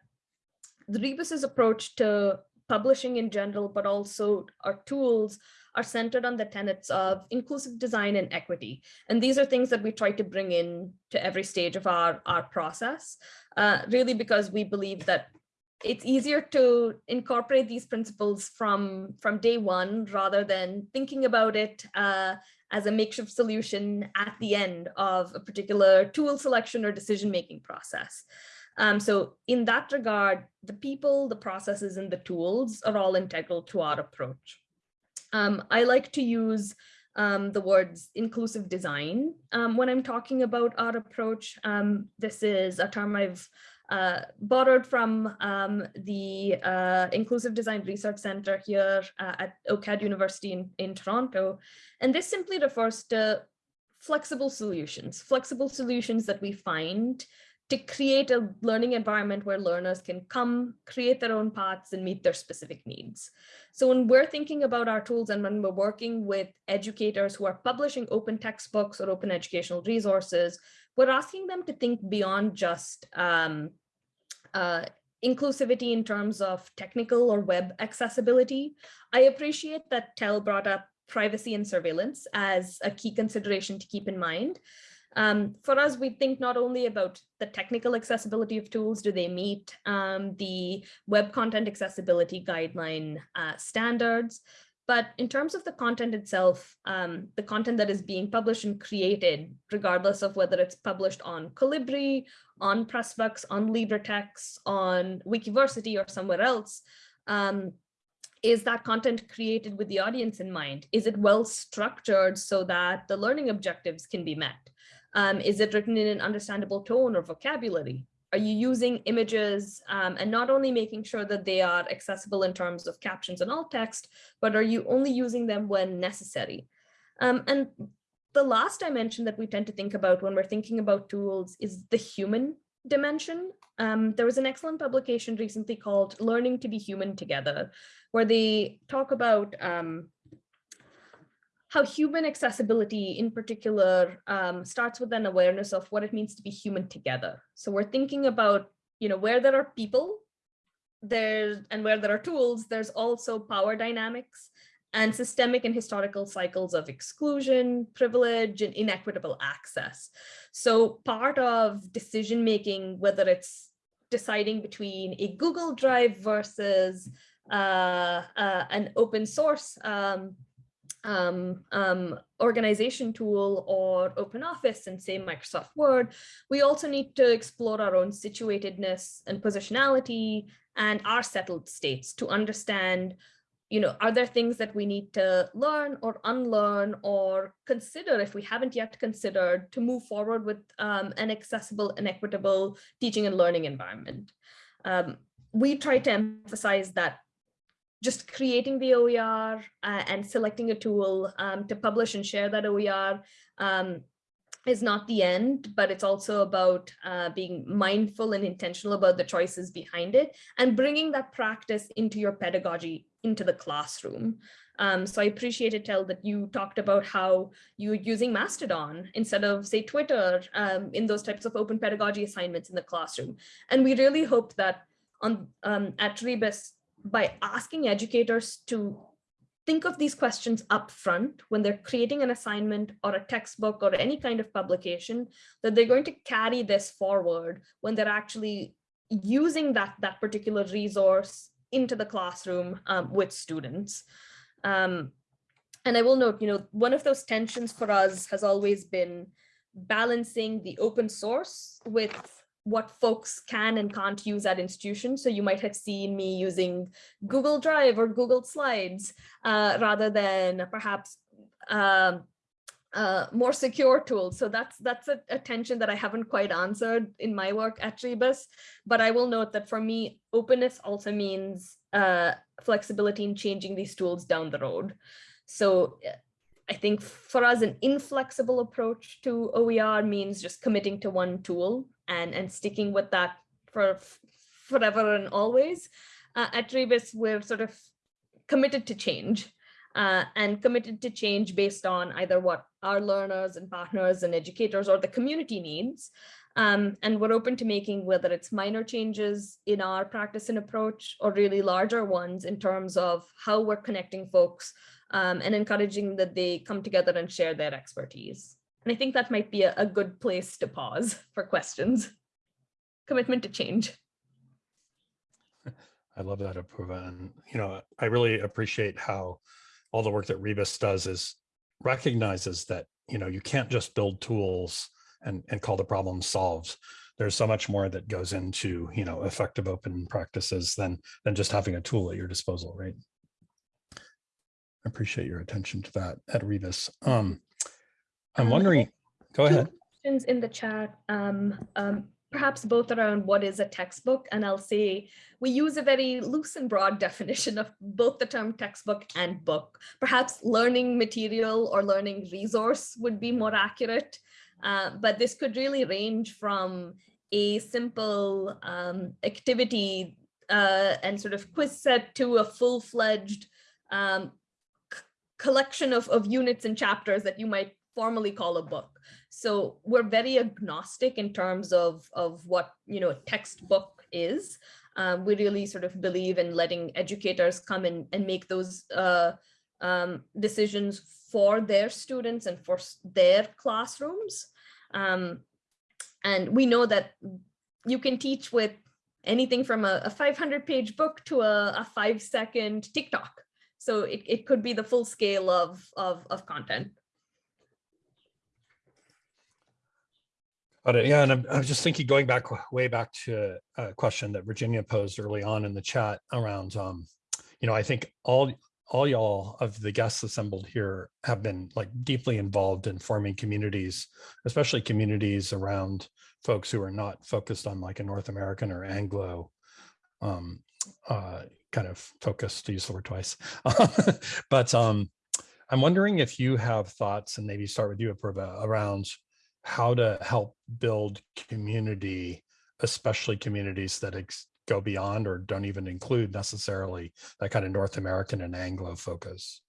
the Rebus's approach to publishing in general, but also our tools are centered on the tenets of inclusive design and equity. And these are things that we try to bring in to every stage of our, our process, uh, really because we believe that it's easier to incorporate these principles from, from day one rather than thinking about it uh, as a makeshift solution at the end of a particular tool selection or decision-making process. Um, so in that regard, the people, the processes, and the tools are all integral to our approach. Um, I like to use um, the words inclusive design um, when I'm talking about our approach. Um, this is a term I've uh, borrowed from um, the uh, Inclusive Design Research Center here uh, at OCAD University in, in Toronto. And this simply refers to flexible solutions, flexible solutions that we find to create a learning environment where learners can come, create their own paths and meet their specific needs. So when we're thinking about our tools and when we're working with educators who are publishing open textbooks or open educational resources, we're asking them to think beyond just um, uh, inclusivity in terms of technical or web accessibility. I appreciate that Tel brought up privacy and surveillance as a key consideration to keep in mind. Um, for us, we think not only about the technical accessibility of tools, do they meet um, the web content accessibility guideline uh, standards, but in terms of the content itself, um, the content that is being published and created, regardless of whether it's published on Kolibri, on Pressbooks, on LibreText, on Wikiversity or somewhere else, um, is that content created with the audience in mind? Is it well structured so that the learning objectives can be met? Um, is it written in an understandable tone or vocabulary? Are you using images um, and not only making sure that they are accessible in terms of captions and alt text, but are you only using them when necessary? Um, and the last dimension that we tend to think about when we're thinking about tools is the human dimension. Um, there was an excellent publication recently called Learning to be Human Together, where they talk about um, how human accessibility in particular um, starts with an awareness of what it means to be human together. So we're thinking about, you know, where there are people there and where there are tools, there's also power dynamics and systemic and historical cycles of exclusion, privilege, and inequitable access. So part of decision making, whether it's deciding between a Google Drive versus uh, uh, an open source um, um, um, organization tool or open office and say Microsoft Word, we also need to explore our own situatedness and positionality and our settled states to understand, you know, are there things that we need to learn or unlearn or consider if we haven't yet considered to move forward with um, an accessible and equitable teaching and learning environment. Um, we try to emphasize that just creating the OER uh, and selecting a tool um, to publish and share that OER um, is not the end, but it's also about uh, being mindful and intentional about the choices behind it and bringing that practice into your pedagogy into the classroom. Um, so I appreciate it, Tel, that you talked about how you're using Mastodon instead of, say, Twitter um, in those types of open pedagogy assignments in the classroom. And we really hope that on um, at Rebus, by asking educators to think of these questions up front when they're creating an assignment or a textbook or any kind of publication, that they're going to carry this forward when they're actually using that, that particular resource into the classroom um, with students. Um, and I will note, you know, one of those tensions for us has always been balancing the open source with what folks can and can't use at institutions. So you might have seen me using Google Drive or Google Slides uh, rather than perhaps um, uh, more secure tools. So that's that's a, a, tension that I haven't quite answered in my work at Rebus. But I will note that for me, openness also means uh, flexibility in changing these tools down the road. So I think for us, an inflexible approach to OER means just committing to one tool and, and sticking with that for forever and always. Uh, at Rebus, we're sort of committed to change uh, and committed to change based on either what our learners and partners and educators or the community needs. Um, and we're open to making whether it's minor changes in our practice and approach or really larger ones in terms of how we're connecting folks um, and encouraging that they come together and share their expertise. And I think that might be a, a good place to pause *laughs* for questions. Commitment to change. *laughs* I love that, Apurva. And, you know, I really appreciate how all the work that Rebus does is recognizes that, you know, you can't just build tools and, and call the problem solved. There's so much more that goes into, you know, effective open practices than, than just having a tool at your disposal, right? I appreciate your attention to that at Rebus. Um, I'm Um, wondering, go ahead. Questions in the chat, um, um, perhaps both around what is a textbook, and I'll say we use a very loose and broad *laughs* definition of both the term textbook and book. Perhaps learning material or learning resource would be more accurate, uh, but this could really range from a simple um, activity uh, and sort of quiz set to a full-fledged um, collection of, of units and chapters that you might formally call a book. So we're very agnostic in terms of, of what, you know, a textbook is. Um, we really sort of believe in letting educators come in and make those uh, um, decisions for their students and for their classrooms. Um, and we know that you can teach with anything from a, a 500 page book to a, a five second TikTok. So it, it could be the full scale of, of, of content. Yeah, and I'm, I just thinking, going back way back to a question that Virginia posed early on in the chat around, um, you know, I think all all y'all of the guests assembled here have been like deeply involved in forming communities, especially communities around folks who are not focused on like a North American or Anglo um, uh, kind of focus to use the word twice. *laughs* but um, I'm wondering if you have thoughts and maybe start with you, Apurva, around how to help build community, especially communities that go beyond or don't even include necessarily that kind of North American and Anglo focus?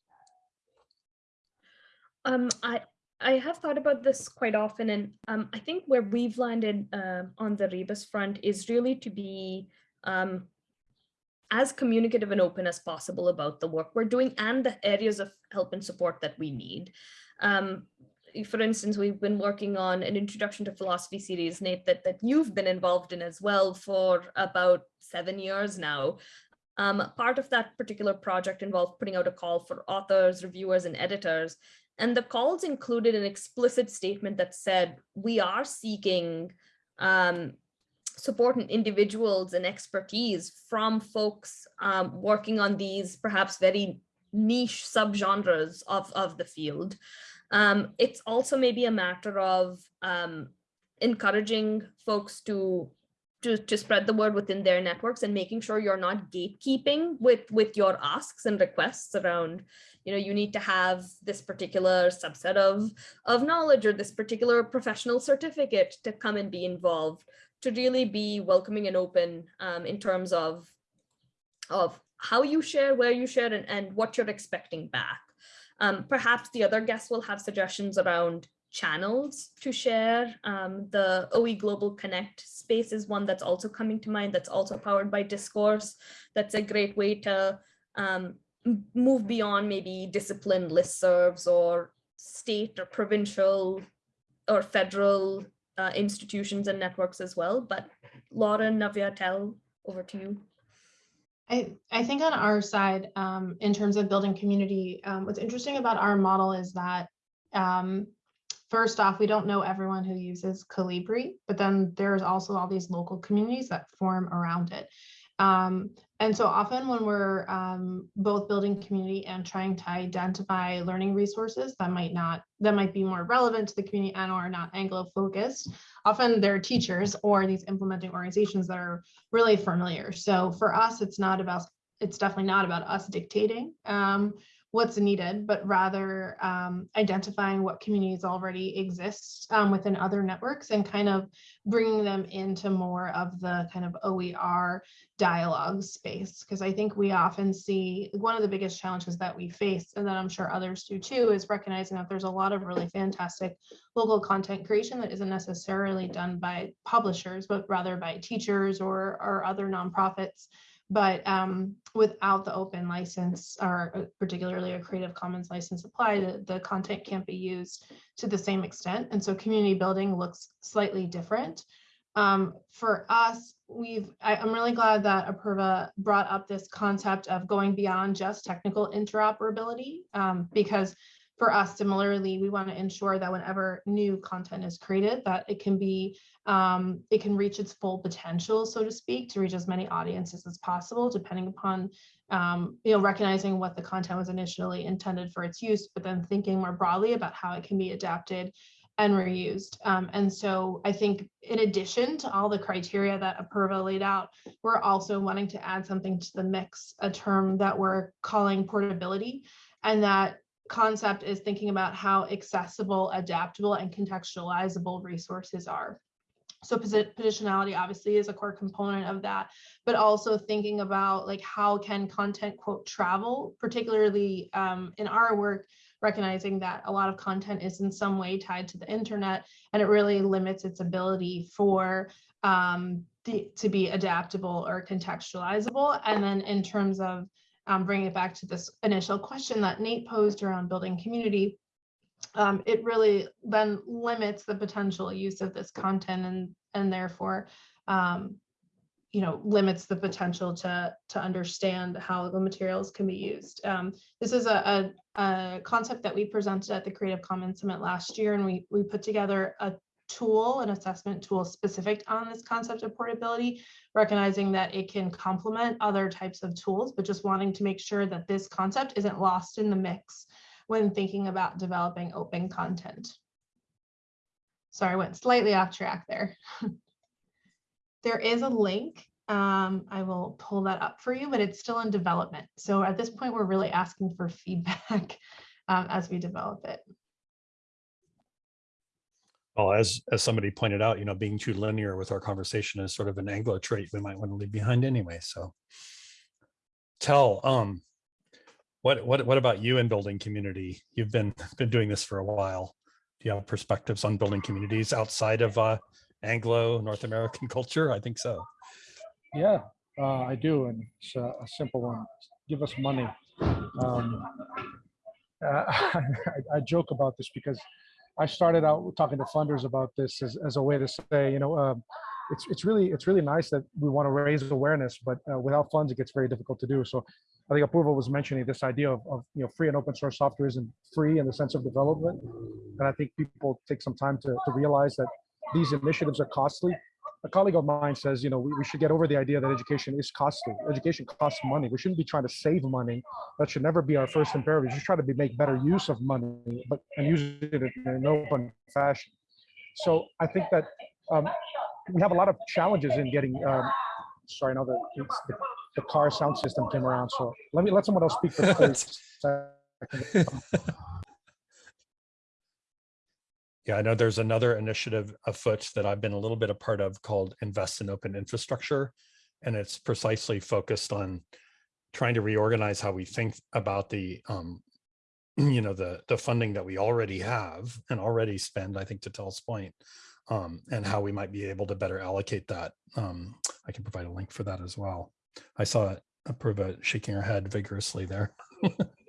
Um, I I have thought about this quite often, and um, I think where we've landed uh, on the Rebus front is really to be um, as communicative and open as possible about the work we're doing and the areas of help and support that we need. Um, for instance, we've been working on an introduction to philosophy series, Nate, that, that you've been involved in as well for about seven years now. Um, part of that particular project involved putting out a call for authors, reviewers, and editors. And the calls included an explicit statement that said, we are seeking um, support and individuals and expertise from folks um, working on these perhaps very niche subgenres of, of the field. Um, it's also maybe a matter of um, encouraging folks to, to, to spread the word within their networks and making sure you're not gatekeeping with, with your asks and requests around, you know, you need to have this particular subset of, of knowledge or this particular professional certificate to come and be involved to really be welcoming and open um, in terms of, of how you share, where you share, and, and what you're expecting back. Um, perhaps the other guests will have suggestions around channels to share. Um, the OE Global Connect space is one that's also coming to mind that's also powered by Discourse. That's a great way to um, move beyond maybe discipline listservs or state or provincial or federal uh, institutions and networks as well. But Lauren, Navya, Tel over to you. I, I think on our side, um, in terms of building community, um, what's interesting about our model is that um, first off, we don't know everyone who uses Kolibri, but then there's also all these local communities that form around it. Um, and so often when we're um, both building community and trying to identify learning resources that might not, that might be more relevant to the community and or not Anglo focused, often they're teachers or these implementing organizations that are really familiar. So for us, it's not about, it's definitely not about us dictating um, what's needed, but rather um, identifying what communities already exist um, within other networks and kind of bringing them into more of the kind of OER dialogue space. Because I think we often see one of the biggest challenges that we face, and that I'm sure others do too, is recognizing that there's a lot of really fantastic local content creation that isn't necessarily done by publishers, but rather by teachers or, or other nonprofits but um, without the open license or uh, particularly a Creative Commons license applied, the, the content can't be used to the same extent. And so community building looks slightly different. Um, for us, we've, I, I'm really glad that Apurva brought up this concept of going beyond just technical interoperability um, because for us, similarly, we want to ensure that whenever new content is created, that it can be, um, it can reach its full potential, so to speak, to reach as many audiences as possible, depending upon, um, you know, recognizing what the content was initially intended for its use, but then thinking more broadly about how it can be adapted and reused. Um, and so I think in addition to all the criteria that Apurva laid out, we're also wanting to add something to the mix, a term that we're calling portability. And that concept is thinking about how accessible, adaptable, and contextualizable resources are. So positionality obviously is a core component of that, but also thinking about like how can content quote travel, particularly um, in our work, recognizing that a lot of content is in some way tied to the internet and it really limits its ability for um, the, to be adaptable or contextualizable. And then in terms of um, bringing it back to this initial question that Nate posed around building community, um, it really then limits the potential use of this content and and therefore um, you know limits the potential to to understand how the materials can be used. Um, this is a, a, a concept that we presented at the Creative Commons Summit last year, and we we put together a tool, an assessment tool specific on this concept of portability, recognizing that it can complement other types of tools, but just wanting to make sure that this concept isn't lost in the mix when thinking about developing open content. Sorry, I went slightly off track there. *laughs* there is a link. Um, I will pull that up for you, but it's still in development. So at this point, we're really asking for feedback *laughs* um, as we develop it. Well, as as somebody pointed out, you know, being too linear with our conversation is sort of an Anglo trait we might want to leave behind anyway. So Tel um what what what about you in building community? You've been *laughs* been doing this for a while. Do you have perspectives on building communities outside of uh Anglo North American *laughs* culture? I think so. Yeah, uh, I do, and it's a, a simple one. Give us money. Um, uh, *laughs* I, I joke about this because I started out talking to funders about this as, as a way to say, you know, um, it's it's really it's really nice that we want to raise awareness, but uh, without funds, it gets very difficult to do. So, I think Apurva was mentioning this idea of, of you know free and open source software isn't free in the sense of development, and I think people take some time to to realize that these initiatives are costly. A colleague of mine says, you know, we, we should get over the idea that education is costly. Education costs money. We shouldn't be trying to save money. That should never be our first imperative. We should try to be, make better use of money, but and use it in an open fashion. So I think that um, we have a lot of challenges in getting. Um, sorry, now the, the the car sound system came around. So let me let someone else speak for *laughs* 30 seconds. Yeah, I know there's another initiative afoot that I've been a little bit a part of called Invest in Open Infrastructure. And it's precisely focused on trying to reorganize how we think about the, um, *clears throat* you know, the, the funding that we already have and already spend, I think to Tel's point, um, and how we might be able to better allocate that. Um, I can provide a link for that as well. I saw Apurva shaking her head vigorously there. *laughs*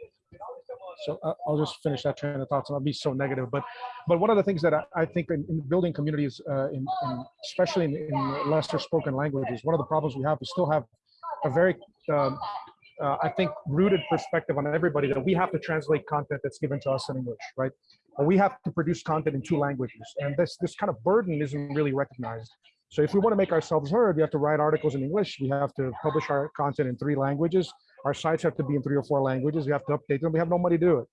So uh, I'll just finish that train of thoughts. and I'll be so negative, but but one of the things that I, I think in, in building communities, uh, in, in especially in, in lesser spoken languages, one of the problems we have is still have a very um, uh, I think rooted perspective on everybody that we have to translate content that's given to us in English, right? Or we have to produce content in two languages, and this this kind of burden isn't really recognized. So if we want to make ourselves heard, we have to write articles in English. We have to publish our content in three languages. Our sites have to be in three or four languages. We have to update them. We have no money to do it.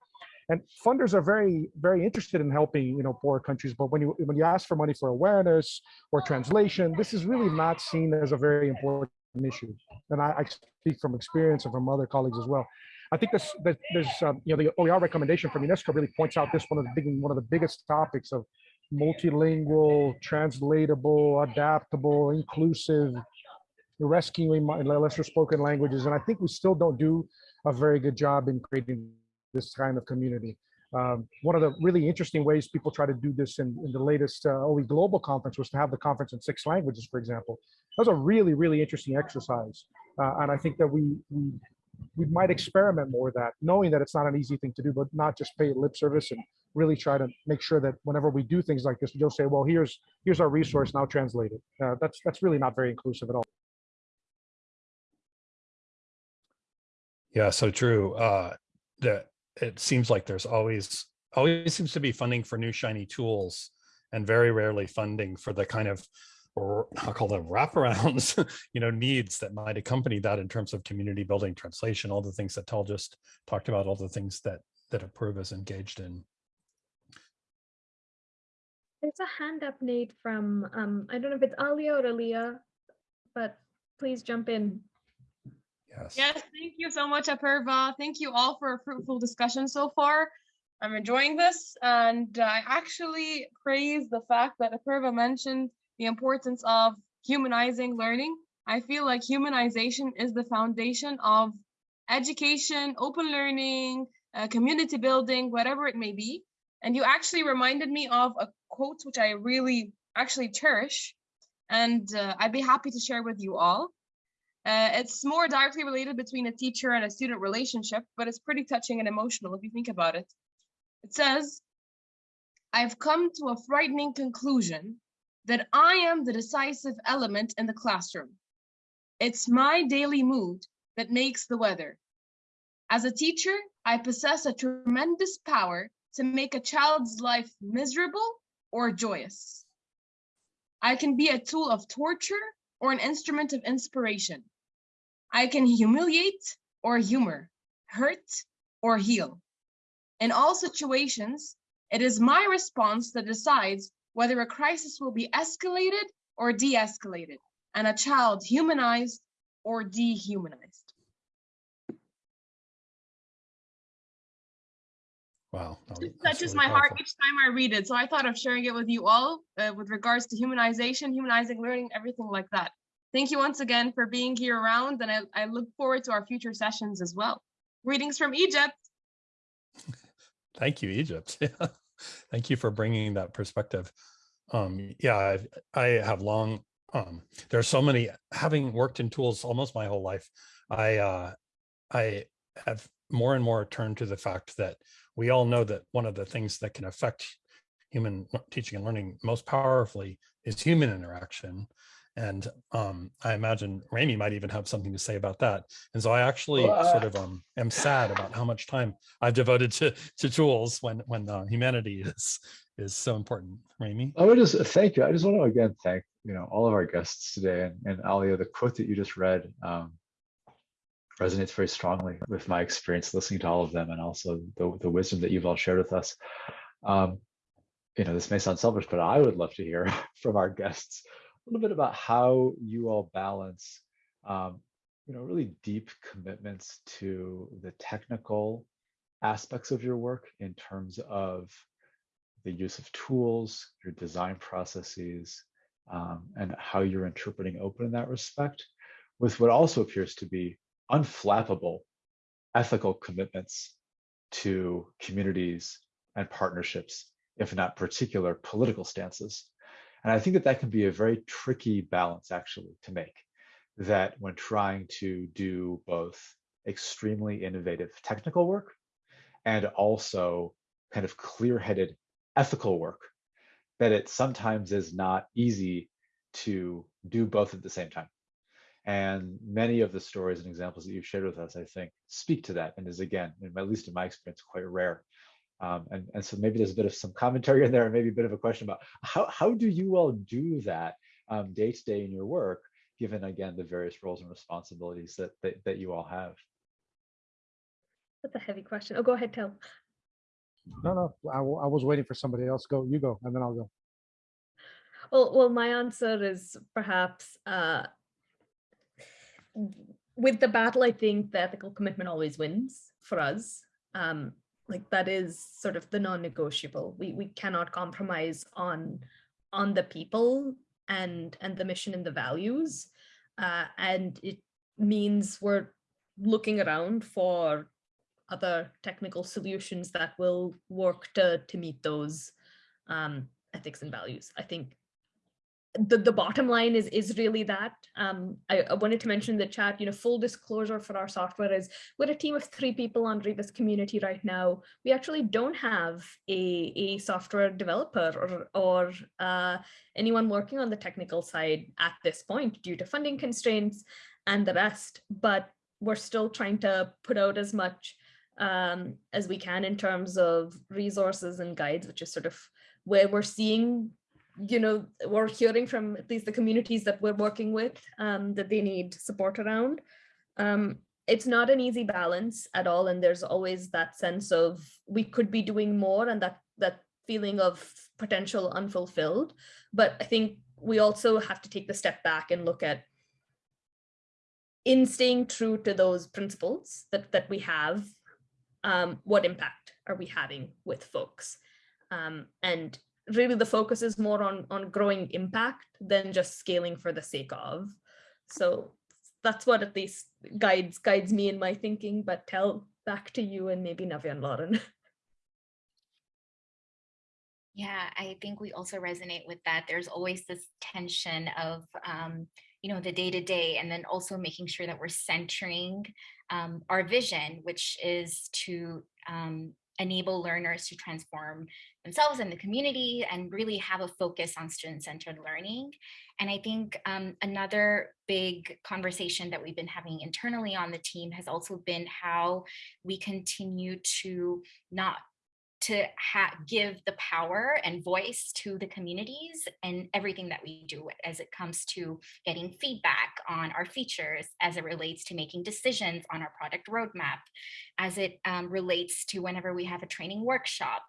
And funders are very, very interested in helping, you know, poor countries. But when you when you ask for money for awareness or translation, this is really not seen as a very important issue. And I, I speak from experience and from other colleagues as well. I think this, that there's, um, you know, the OER recommendation from UNESCO really points out this one of the big, one of the biggest topics of multilingual, translatable, adaptable, inclusive, rescuing lesser spoken languages. And I think we still don't do a very good job in creating this kind of community. Um, one of the really interesting ways people try to do this in, in the latest uh, OE Global Conference was to have the conference in six languages, for example. That was a really, really interesting exercise. Uh, and I think that we, we, we might experiment more with that, knowing that it's not an easy thing to do, but not just pay lip service and really try to make sure that whenever we do things like this, you'll say, well, here's, here's our resource, now translate it. Uh, that's, that's really not very inclusive at all. Yeah, so true. Uh, that it seems like there's always always seems to be funding for new shiny tools and very rarely funding for the kind of or I'll call them wraparounds, *laughs* you know, needs that might accompany that in terms of community building, translation, all the things that Tel just talked about, all the things that that Apurva is engaged in. There's a hand up, Nate, from, um, I don't know if it's Alia or Alia, but please jump in. Yes. Yes, thank you so much, Apurva. Thank you all for a fruitful discussion so far. I'm enjoying this, and I actually praise the fact that Apurva mentioned the importance of humanizing learning. I feel like humanization is the foundation of education, open learning, uh, community building, whatever it may be. And you actually reminded me of a quote which I really actually cherish, and uh, I'd be happy to share with you all. Uh, it's more directly related between a teacher and a student relationship, but it's pretty touching and emotional if you think about it. It says, I've come to a frightening conclusion that I am the decisive element in the classroom. It's my daily mood that makes the weather. As a teacher, I possess a tremendous power to make a child's life miserable or joyous. I can be a tool of torture or an instrument of inspiration. I can humiliate or humor, hurt or heal. In all situations, it is my response that decides whether a crisis will be escalated or de-escalated, and a child humanized or dehumanized. Wow. It touches really my heart each time I read it, so I thought of sharing it with you all uh, with regards to humanization, humanizing learning, everything like that. Thank you once again for being here around, and I, I look forward to our future sessions as well. Greetings from Egypt. *laughs* Thank you, Egypt. *laughs* Thank you for bringing that perspective. Um, yeah, I've, I have long, um, there are so many, having worked in tools almost my whole life, I, uh, I have more and more turned to the fact that we all know that one of the things that can affect human teaching and learning most powerfully is human interaction. And um, I imagine Remi might even have something to say about that. And so I actually sort of um, am sad about how much time I've devoted to to tools when when uh, humanity is is so important. Remi. I would just thank you. I just want to again thank you know all of our guests today and, and Alia, the quote that you just read um, resonates very strongly with my experience listening to all of them and also the, the wisdom that you've all shared with us. Um, you know, this may sound selfish, but I would love to hear *laughs* from our guests little bit about how you all balance, um, you know, really deep commitments to the technical aspects of your work in terms of the use of tools, your design processes, um, and how you're interpreting open in that respect, with what also appears to be unflappable ethical commitments to communities and partnerships, if not particular political stances. And I think that that can be a very tricky balance actually to make that when trying to do both extremely innovative technical work and also kind of clear-headed ethical work, that it sometimes is not easy to do both at the same time. And many of the stories and examples that you've shared with us, I think, speak to that and is again, at least in my experience, quite rare. Um, and, and so maybe there's a bit of some commentary in there and maybe a bit of a question about how, how do you all do that um, day to day in your work, given again, the various roles and responsibilities that, that, that you all have? That's a heavy question. Oh, go ahead, Tel. No, no, I, I was waiting for somebody else. Go, you go, and then I'll go. Well, well, my answer is perhaps uh, with the battle, I think the ethical commitment always wins for us. Um, like that is sort of the non-negotiable. We we cannot compromise on on the people and and the mission and the values, uh, and it means we're looking around for other technical solutions that will work to to meet those um, ethics and values. I think the, the bottom line is is really that. Um, I, I wanted to mention in the chat you know full disclosure for our software is we're a team of three people on Rebus community right now. We actually don't have a, a software developer or, or uh, anyone working on the technical side at this point due to funding constraints and the rest but we're still trying to put out as much um, as we can in terms of resources and guides which is sort of where we're seeing you know, we're hearing from at least the communities that we're working with um, that they need support around. Um, it's not an easy balance at all. And there's always that sense of we could be doing more and that that feeling of potential unfulfilled. But I think we also have to take the step back and look at in staying true to those principles that, that we have, um, what impact are we having with folks? Um, and really the focus is more on on growing impact than just scaling for the sake of so that's what at least guides guides me in my thinking but Tel back to you and maybe Navya and Lauren *laughs* Yeah, I think we also resonate with that. There's always this tension of, um, you know, the day to day, and then also making sure that we're centering um, our vision, which is to um, enable learners to transform themselves and the community and really have a focus on student-centered learning. And I think um, another big conversation that we've been having internally on the team has also been how we continue to not to give the power and voice to the communities and everything that we do as it comes to getting feedback on our features, as it relates to making decisions on our product roadmap, as it um, relates to whenever we have a training workshop,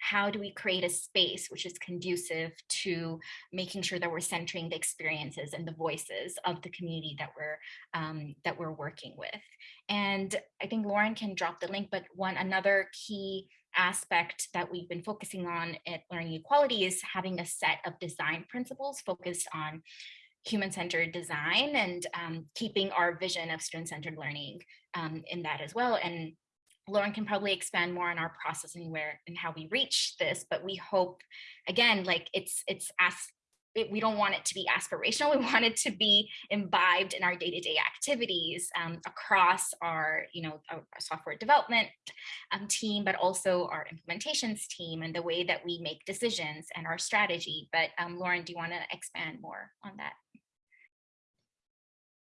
how do we create a space which is conducive to making sure that we're centering the experiences and the voices of the community that we're um, that we're working with. And I think Lauren can drop the link, but one another key aspect that we've been focusing on at Learning Equality is having a set of design principles focused on human-centered design and um, keeping our vision of student-centered learning um, in that as well. And Lauren can probably expand more on our process and where and how we reach this, but we hope, again, like it's it's as it, we don't want it to be aspirational. *laughs* We want it to be imbibed in our day-to-day activities um, across our, you know, our, our software development um, team, but also our implementations team and the way that we make decisions and our strategy. But um, Lauren, do you want to expand more on that?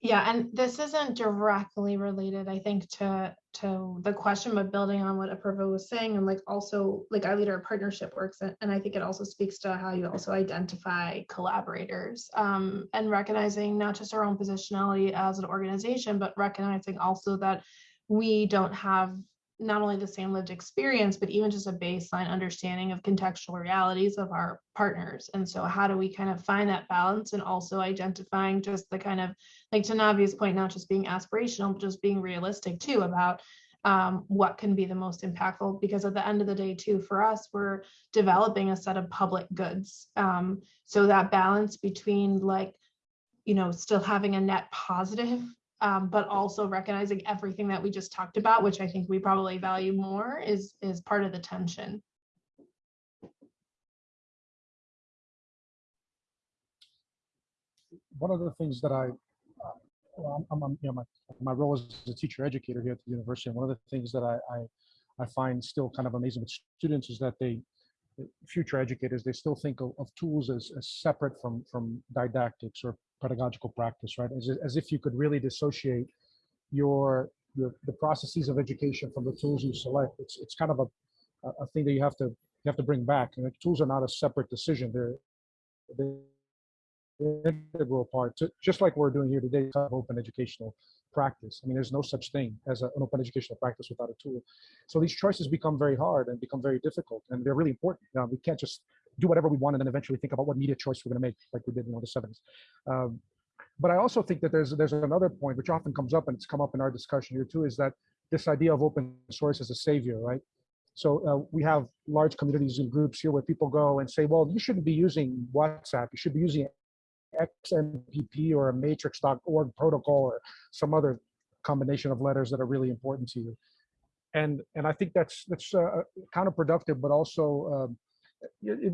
Yeah, and this isn't directly related, I think, to to the question, but building on what Apurva was saying, and like also like i our leader partnership works, and, and I think it also speaks to how you also identify collaborators um, and recognizing not just our own positionality as an organization, but recognizing also that we don't have not only the same lived experience, but even just a baseline understanding of contextual realities of our partners. And so how do we kind of find that balance and also identifying just the kind of, like to Navia's point, not just being aspirational, but just being realistic too about um, what can be the most impactful because at the end of the day too for us we're developing a set of public goods um, so that balance between like you know still having a net positive um, but also recognizing everything that we just talked about, which I think we probably value more, is is part of the tension. One of the things that I well, I'm, I'm, you know, my, my role as a teacher educator here at the university, and one of the things that I, I, I find still kind of amazing with students is that they, future educators, they still think of, of tools as, as separate from, from didactics or pedagogical practice, right? As, as if you could really dissociate your, your, the processes of education from the tools you select. It's, it's kind of a, a thing that you have to, you have to bring back. And the tools are not a separate decision. They're, they're integral part, to, just like we're doing here today, kind of open educational practice. I mean, there's no such thing as a, an open educational practice without a tool. So these choices become very hard and become very difficult, and they're really important. Uh, we can't just do whatever we want and then eventually think about what media choice we're going to make, like we did in the 70s. Um, but I also think that there's there's another point which often comes up, and it's come up in our discussion here too, is that this idea of open source as a savior, right? So uh, we have large communities and groups here where people go and say, well, you shouldn't be using WhatsApp. You should be using XMPP or a matrix.org protocol or some other combination of letters that are really important to you. And and I think that's that's uh, counterproductive, but also um, it,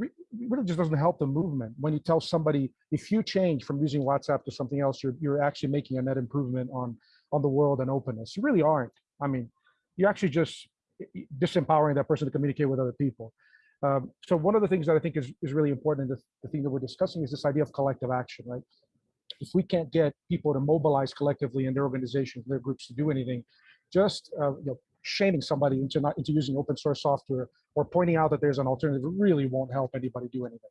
really just doesn't help the movement. When you tell somebody if you change from using WhatsApp to something else, you're you're actually making a net improvement on on the world and openness. You really aren't. I mean, you're actually just disempowering that person to communicate with other people. Um, so one of the things that I think is, is really important in the, the thing that we're discussing is this idea of collective action, right? If we can't get people to mobilize collectively in their organizations, their groups to do anything, just uh, you know, shaming somebody into not into using open source software or pointing out that there's an alternative really won't help anybody do anything.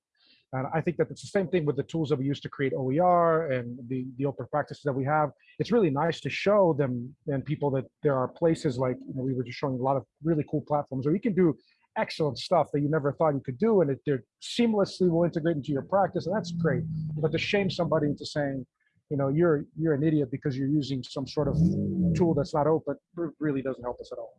And I think that it's the same thing with the tools that we use to create OER and the, the open practices that we have. It's really nice to show them and people that there are places like, you know, we were just showing a lot of really cool platforms where you can do excellent stuff that you never thought you could do and it they're seamlessly will integrate into your practice and that's great but to shame somebody into saying you know you're you're an idiot because you're using some sort of tool that's not open really doesn't help us at all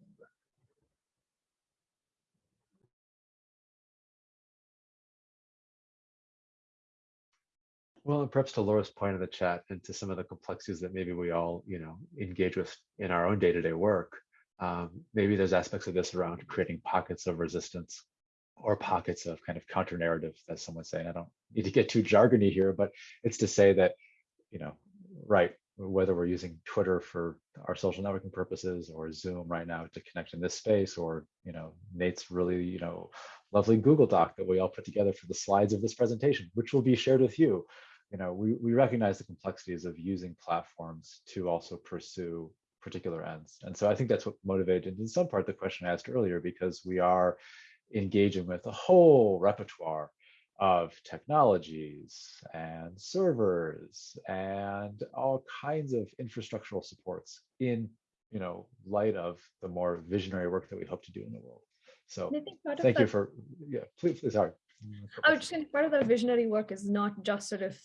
Well, and perhaps to Laura's point in the chat and to some of the complexities that maybe we all, you know, engage with in our own day-to-day -day work, um, maybe there's aspects of this around creating pockets of resistance or pockets of kind of counter narrative that someone's saying. I don't need to get too jargony here, but it's to say that, you know, right, whether we're using Twitter for our social networking purposes or Zoom right now to connect in this space, or, you know, Nate's really, you know, lovely Google Doc that we all put together for the slides of this presentation, which will be shared with you. You know, we, we recognize the complexities of using platforms to also pursue particular ends. And so I think that's what motivated in some part the question I asked earlier, because we are engaging with a whole repertoire of technologies and servers and all kinds of infrastructural supports in you know light of the more visionary work that we hope to do in the world. So thank you for yeah please, please sorry. I would just say part of the visionary work is not just sort of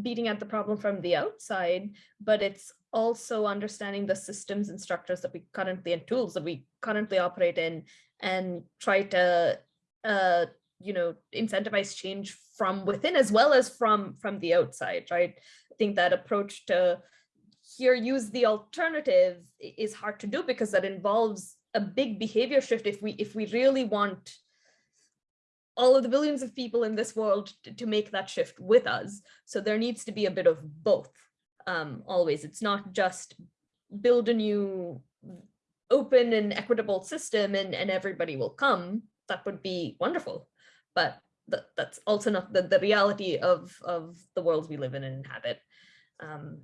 beating at the problem from the outside, but it's also understanding the systems and structures that we currently and tools that we currently operate in and try to uh, you know incentivize change from within as well as from from the outside right i think that approach to here use the alternative is hard to do because that involves a big behavior shift if we if we really want all of the billions of people in this world to, make that shift with us so there needs to be a bit of both um, always. It's not just build a new open and equitable system and, and everybody will come. That would be wonderful. But th that's also not the, the reality of, of the world we live in and inhabit. Um,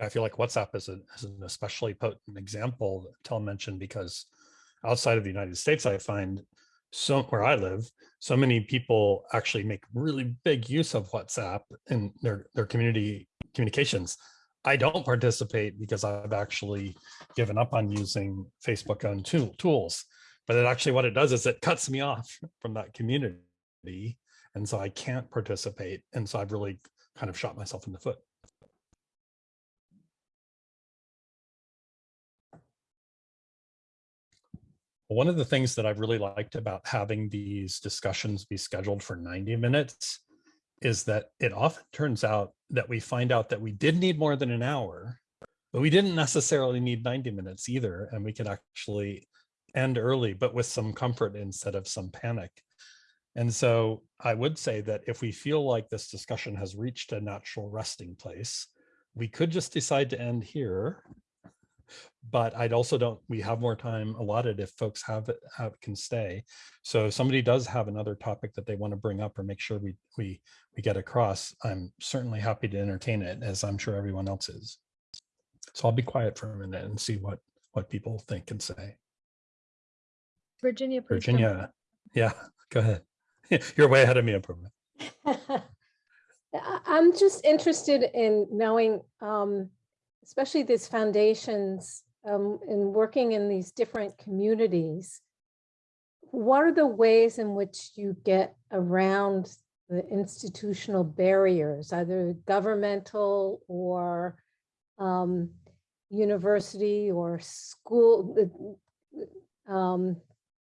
I feel like WhatsApp is, a, is an especially potent example Tel mentioned because outside of the United States, I find so where I live, so many people actually make really big use of WhatsApp in their, their community communications. I don't participate because I've actually given up on using Facebook owned tool, tools. But it actually what it does is it cuts me off *laughs* from that community. And so I can't participate. And so I've really kind of shot myself in the foot. One of the things that I've really liked about having these discussions be scheduled for 90 minutes is that it often turns out that we find out that we did need more than an hour, but we didn't necessarily need 90 minutes either. And we could actually end early, but with some comfort instead of some panic. And so I would say that if we feel like this discussion has reached a natural resting place, we could just decide to end here. But I'd also don't, we have more time allotted if folks have, have, can stay. So if somebody does have another topic that they want to bring up or make sure we, we, we get across, I'm certainly happy to entertain it as I'm sure everyone else is. So I'll be quiet for a minute and see what, what people think and say. Virginia, please. Virginia, yeah, go ahead. *laughs* You're way ahead of me, Improvement. *laughs* I- I'm just interested in knowing, um, especially these foundations, um, in working in these different communities. What are the ways in which you get around the institutional barriers, either governmental or um, university or school, um,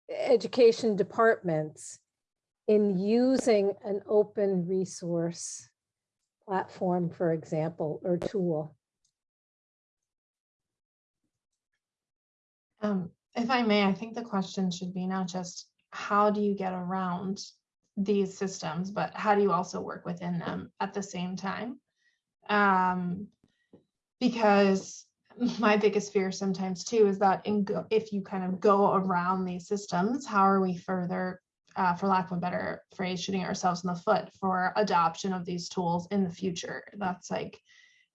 education departments in using an open resource platform, for example, or tool? Um, if I may, I think the question should be not just how do you get around these systems, but how do you also work within them at the same time? Um, because my biggest fear sometimes too is that in go, if you kind of go around these systems, how are we further, uh, for lack of a better phrase, shooting ourselves in the foot for adoption of these tools in the future? That's like,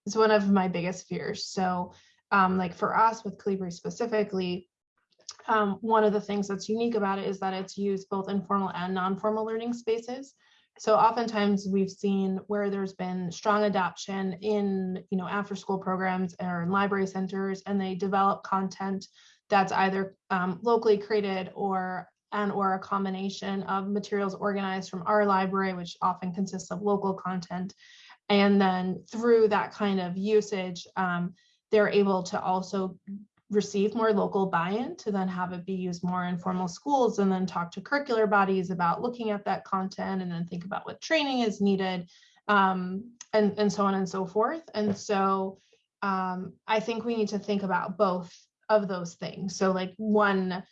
it's one of my biggest fears. So um, like for us with Kolibri specifically, um, one of the things that's unique about it is that it's used both in formal and non-formal learning spaces. So oftentimes we've seen where there's been strong adoption in, you know, after school programs or in library centers, and they develop content that's either um, locally created or and or a combination of materials organized from our library, which often consists of local content. And then through that kind of usage, um, they're able to also receive more local buy-in to then have it be used more in formal schools and then talk to curricular bodies about looking at that content and then think about what training is needed um, and, and so on and so forth. And so um, I think we need to think about both of those things. So like one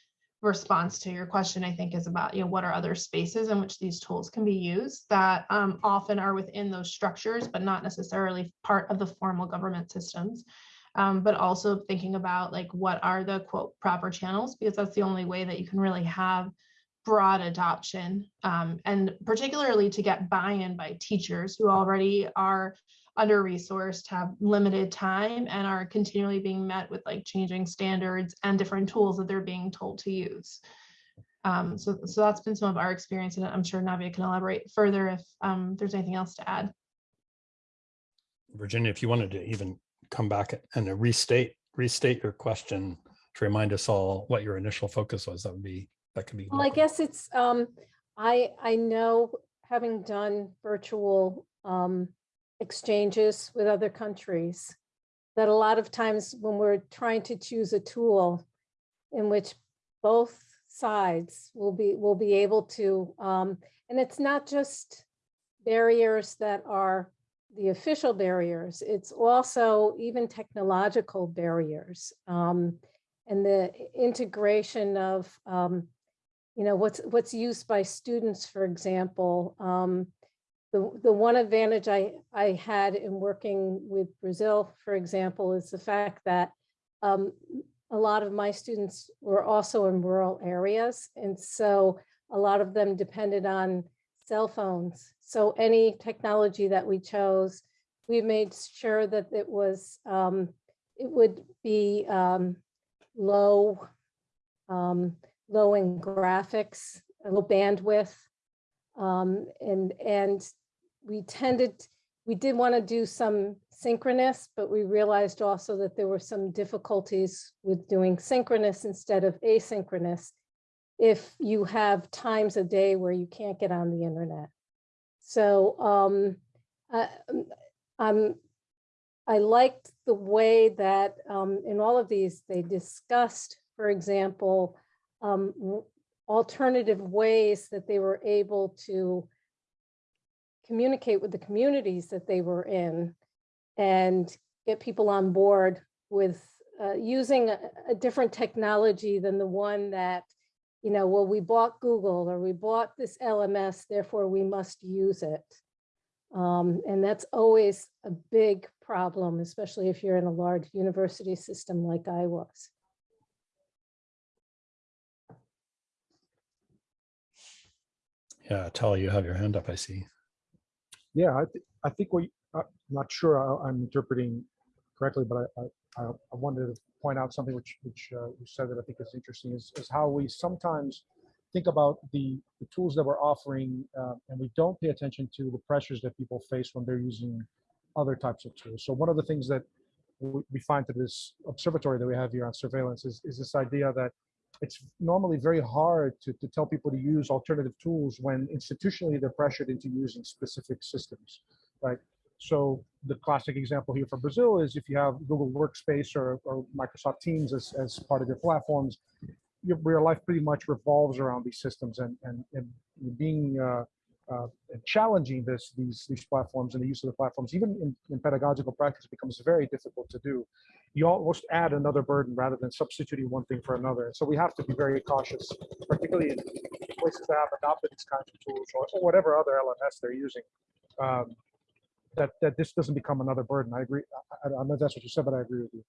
response to your question, I think is about, you know, what are other spaces in which these tools can be used that um, often are within those structures, but not necessarily part of the formal government systems um, but also thinking about like what are the quote proper channels because that's the only way that you can really have broad adoption um, and particularly to get buy-in by teachers who already are under resourced have limited time and are continually being met with like changing standards and different tools that they're being told to use. Um, so, so that's been some of our experience and i'm sure navia can elaborate further if um, there's anything else to add. Virginia, if you wanted to even come back and restate, restate your question to remind us all what your initial focus was, that would be, that could be. Well, I guess it's, um, I, I know, having done virtual, um, exchanges with other countries, that a lot of times when we're trying to choose a tool in which both sides will be, will be able to, um, and it's not just barriers that are the official barriers, it's also even technological barriers. Um, and the integration of, um, you know, what's, what's used by students, for example. Um, the, the one advantage I, I had in working with Brazil, for example, is the fact that um, a lot of my students were also in rural areas. And so a lot of them depended on cell phones. So any technology that we chose, we made sure that it was, um, it would be um, low, um, low in graphics, low bandwidth. Um, and, and we tended, we did want to do some synchronous, but we realized also that there were some difficulties with doing synchronous instead of asynchronous if you have times a day where you can't get on the internet. So um, I, um, I liked the way that um, in all of these, they discussed, for example, um, alternative ways that they were able to communicate with the communities that they were in and get people on board with uh, using a, a different technology than the one that you know, well, we bought Google or we bought this LMS, therefore we must use it. Um, and that's always a big problem, especially if you're in a large university system like I was. Yeah, Tel, you have your hand up, I see. Yeah, I, thi- I think what, you- uh, I'm not sure I- I'm interpreting correctly, but I, I, I wanted to point out something which, which uh, you said that I think is interesting is, is how we sometimes think about the, the tools that we're offering uh, and we don't pay attention to the pressures that people face when they're using other types of tools. So one of the things that we we find to this observatory that we have here on surveillance is, is this idea that it's normally very hard to, to tell people to use alternative tools when institutionally they're pressured into using specific systems, right? So the classic example here for Brazil is if you have Google Workspace or, or Microsoft Teams as, as part of your platforms, your, real life pretty much revolves around these systems and, and, and being uh, uh, challenging this these these platforms and the use of the platforms, even in, in pedagogical practice, becomes very difficult to do. You almost add another burden rather than substituting one thing for another. So we have to be very cautious, particularly in places that have adopted these kinds of tools or, or whatever other LMS they're using. Um, that that this doesn't become another burden. I agree. I, I know that's what you said, but I agree with you.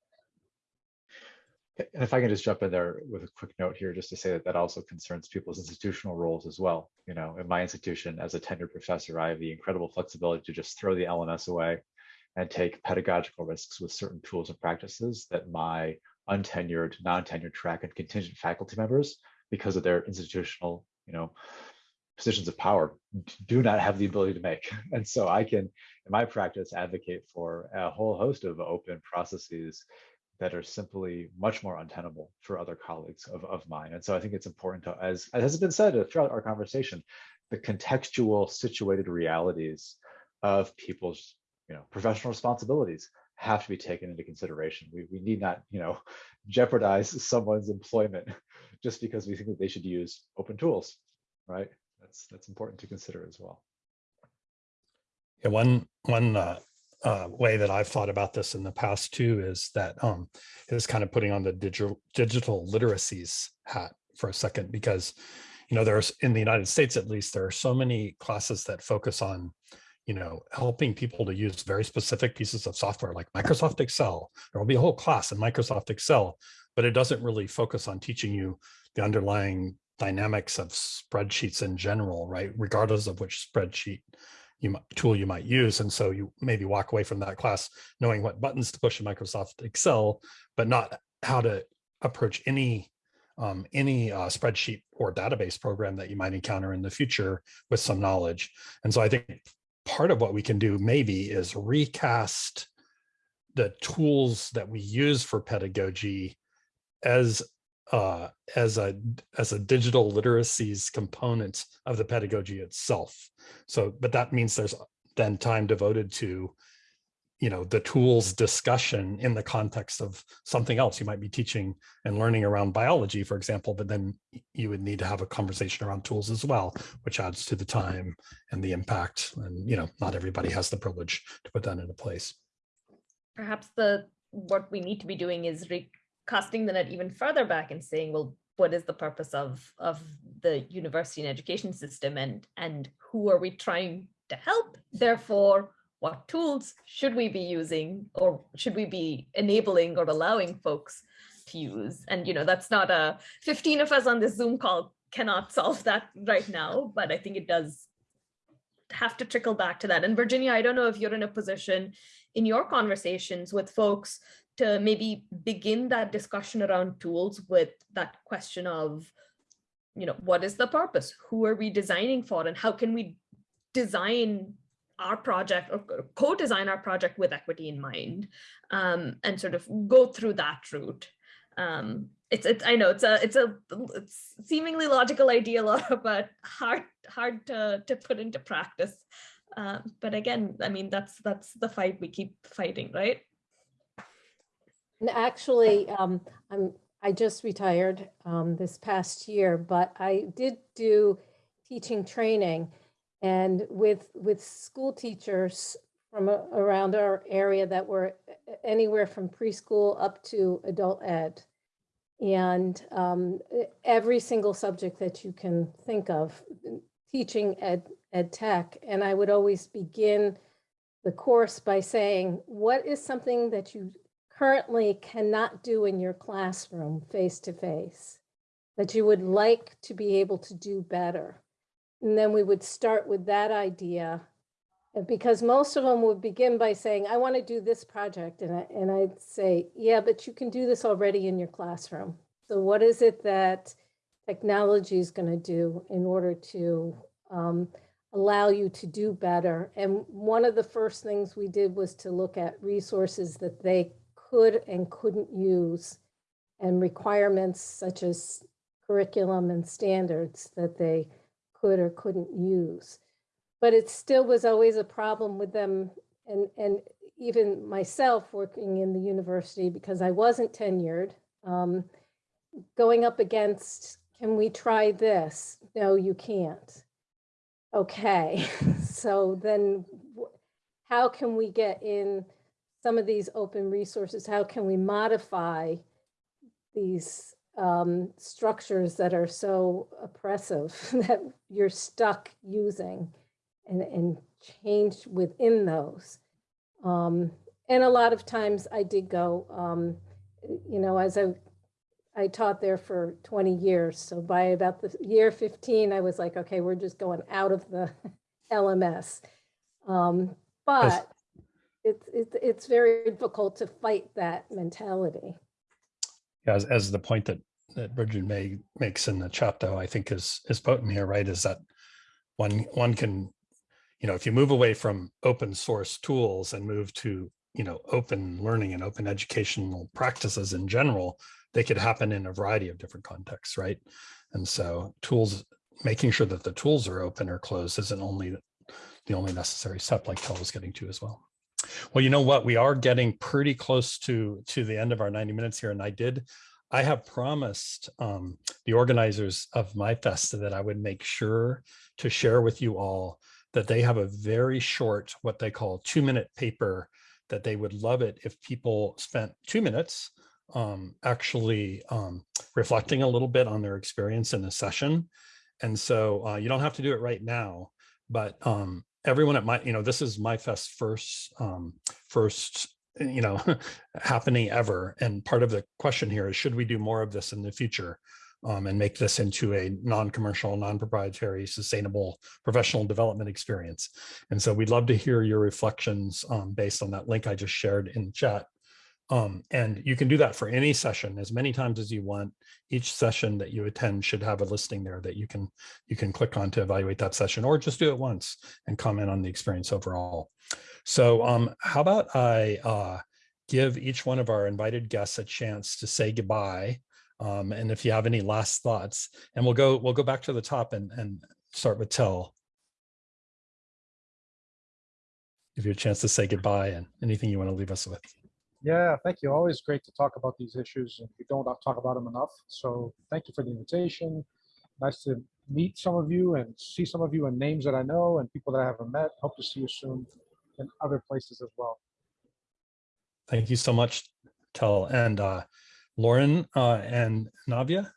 And if I can just jump in there with a quick note here, just to say that that also concerns people's institutional roles as well. You know, in my institution as a tenured professor, I have the incredible flexibility to just throw the LMS away and take pedagogical risks with certain tools and practices that my untenured, non-tenured track and contingent faculty members, because of their institutional, you know, positions of power, do not have the ability to make. *laughs* And so I can, in my practice, advocate for a whole host of open processes that are simply much more untenable for other colleagues of, of mine. And so I think it's important to, as, as has been said throughout our conversation, the contextual situated realities of people's you know, professional responsibilities have to be taken into consideration. We, we need not, you know, *laughs* jeopardize someone's employment *laughs* just because we think that they should use open tools, right? That's that's important to consider as well. Yeah, one one uh, uh, way that I've thought about this in the past too is that um, is kind of putting on the digital digital literacies hat for a second because you know there's in the United States at least there are so many classes that focus on you know helping people to use very specific pieces of software like Microsoft Excel. There will be a whole class in Microsoft Excel, but it doesn't really focus on teaching you the underlying dynamics of spreadsheets in general, right? Regardless of which spreadsheet you might, tool you might use. And so you maybe walk away from that class knowing what buttons to push in Microsoft Excel, but not how to approach any um, any uh, spreadsheet or database program that you might encounter in the future with some knowledge. And so I think part of what we can do maybe is recast the tools that we use for pedagogy as uh, as a as a digital literacies component of the pedagogy itself. So, but that means there's then time devoted to, you know, the tools discussion in the context of something else. You might be teaching and learning around biology, for example, but then you would need to have a conversation around tools as well, which adds to the time and the impact. And, you know, not everybody has the privilege to put that into place. Perhaps the what we need to be doing is re casting the net even further back and saying, well, what is the purpose of, of the university and education system and, and who are we trying to help? Therefore, what tools should we be using or should we be enabling or allowing folks to use? And, you know, that's not a 15 of us on this Zoom call cannot solve that right now, but I think it does have to trickle back to that. And Virginia, I don't know if you're in a position in your conversations with folks to maybe begin that discussion around tools with that question of, you know, what is the purpose? Who are we designing for? And how can we design our project or co-design our project with equity in mind um, and sort of go through that route. Um, it's, it's, I know it's a, it's a, it's seemingly logical idea, *laughs* Laura, but hard, hard to, to put into practice. Uh, but again, I mean, that's, that's the fight we keep fighting, right? And actually, um, I'm, I just retired um, this past year, but I did do teaching training and with, with school teachers from a- around our area that were anywhere from preschool up to adult ed. and um, every single subject that you can think of, teaching ed, ed tech. And I would always begin the course by saying, what is something that you currently cannot do in your classroom face to face that you would like to be able to do better? And then we would start with that idea. Because most of them would begin by saying, I want to do this project. And I, and I'd say, yeah, but you can do this already in your classroom. So what is it that technology is going to do in order to um, allow you to do better? And one of the first things we did was to look at resources that they could and couldn't use and requirements such as curriculum and standards that they could or couldn't use. But it still was always a problem with them and, and even myself working in the university because I wasn't tenured, um, going up against, can we try this? No, you can't. Okay, *laughs* so then how can we get in some of these open resources? How can we modify these um, structures that are so oppressive *laughs* that you're stuck using and, and change within those. Um, and a lot of times I did go, um, you know, as I, I taught there for 20 years. So by about the year 15, I was like, okay, we're just going out of the *laughs* LMS. Um, but it's, it's, it's very difficult to fight that mentality. as, as the point that, that Bridget May makes in the chat though, I think is, is potent here, right? Is that one, one can, you know, if you move away from open source tools and move to, you know, open learning and open educational practices in general, they could happen in a variety of different contexts, right? And so tools, making sure that the tools are open or closed isn't only the only necessary step like Tel was getting to as well. Well, you know what? We are getting pretty close to to the end of our 90 minutes here. And I did, I have promised um, the organizers of MyFest that I would make sure to share with you all that they have a very short, what they call two minute paper that they would love it if people spent two minutes um, actually um, reflecting a little bit on their experience in a session. And so uh, you don't have to do it right now, but um, everyone at my, you know, this is MyFest first, um, first, you know, *laughs* happening ever. And part of the question here is, should we do more of this in the future? Um, and make this into a non-commercial, non-proprietary, sustainable professional development experience. And so we'd love to hear your reflections um, based on that link I just shared in chat. Um, and you can do that for any session as many times as you want. Each session that you attend should have a listing there that you can you can click on to evaluate that session or just do it once and comment on the experience overall. So um, how about I uh, give each one of our invited guests a chance to say goodbye. Um, and if you have any last thoughts, and we'll go we'll go back to the top and, and start with Tel. Give you a chance to say goodbye and anything you want to leave us with. Yeah, thank you. Always great to talk about these issues and we don't talk about them enough. So thank you for the invitation. Nice to meet some of you and see some of you and names that I know and people that I haven't met. Hope to see you soon in other places as well. Thank you so much, Tel. And uh, Lauren uh, and Navia.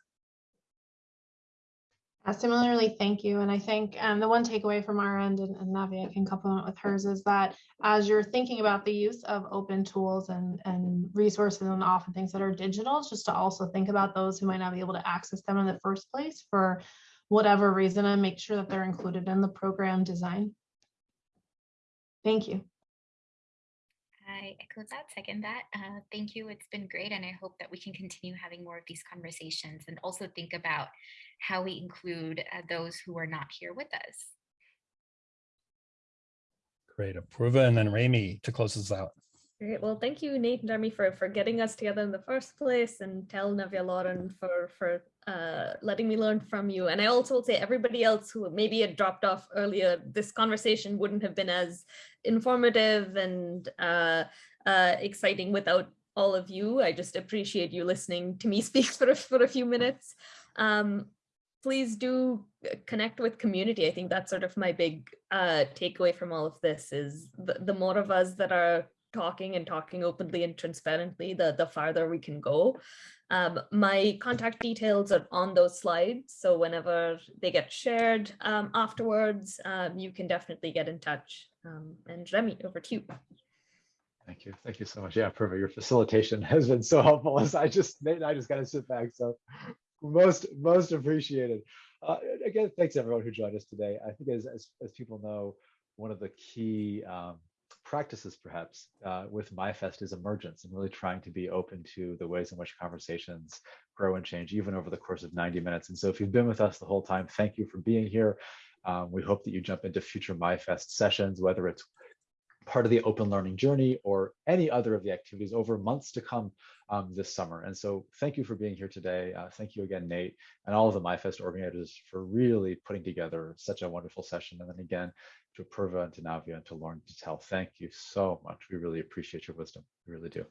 Uh, similarly, thank you. And I think um, the one takeaway from our end, and, and Navia can complement with hers, is that as you're thinking about the use of open tools and, and resources and often things that are digital, just to also think about those who might not be able to access them in the first place for whatever reason and make sure that they're included in the program design. Thank you. I echo that, second that. Uh, thank you. It's been great. And I hope that we can continue having more of these conversations and also think about how we include uh, those who are not here with us. Great. Apurva and then Remi to close us out. Great. Well, thank you, Nate and Jeremy, for, for getting us together in the first place and Tel Navia Lauren for, for uh, letting me learn from you. And I also will say everybody else who maybe had dropped off earlier, this conversation wouldn't have been as informative and uh, uh, exciting without all of you. I just appreciate you listening to me *laughs* speak for a, for a few minutes. Um, please do connect with community. I think that's sort of my big uh, takeaway from all of this is the, the more of us that are talking and talking openly and transparently, the, the farther we can go. Um, my contact details are on those slides. So whenever they get shared um, afterwards, um, you can definitely get in touch. Um, and Remi, over to you. Thank you. Thank you so much. Yeah, perfect. Your facilitation *laughs* has been so helpful as I just, and I just got to sit back. So most, most appreciated. Uh, again, thanks everyone who joined us today. I think as, as, as people know, one of the key um, practices perhaps uh, with MyFest is emergence and really trying to be open to the ways in which conversations grow and change even over the course of 90 minutes. And so if you've been with us the whole time, thank you for being here. Um, we hope that you jump into future MyFest sessions, whether it's part of the open learning journey or any other of the activities over months to come um, this summer. And so thank you for being here today. Uh, thank you again, Nate, and all of the MyFest organizers for really putting together such a wonderful session. And then again, to Purva and to Navya and to Lauren to Tel, thank you so much. We really appreciate your wisdom. We really do.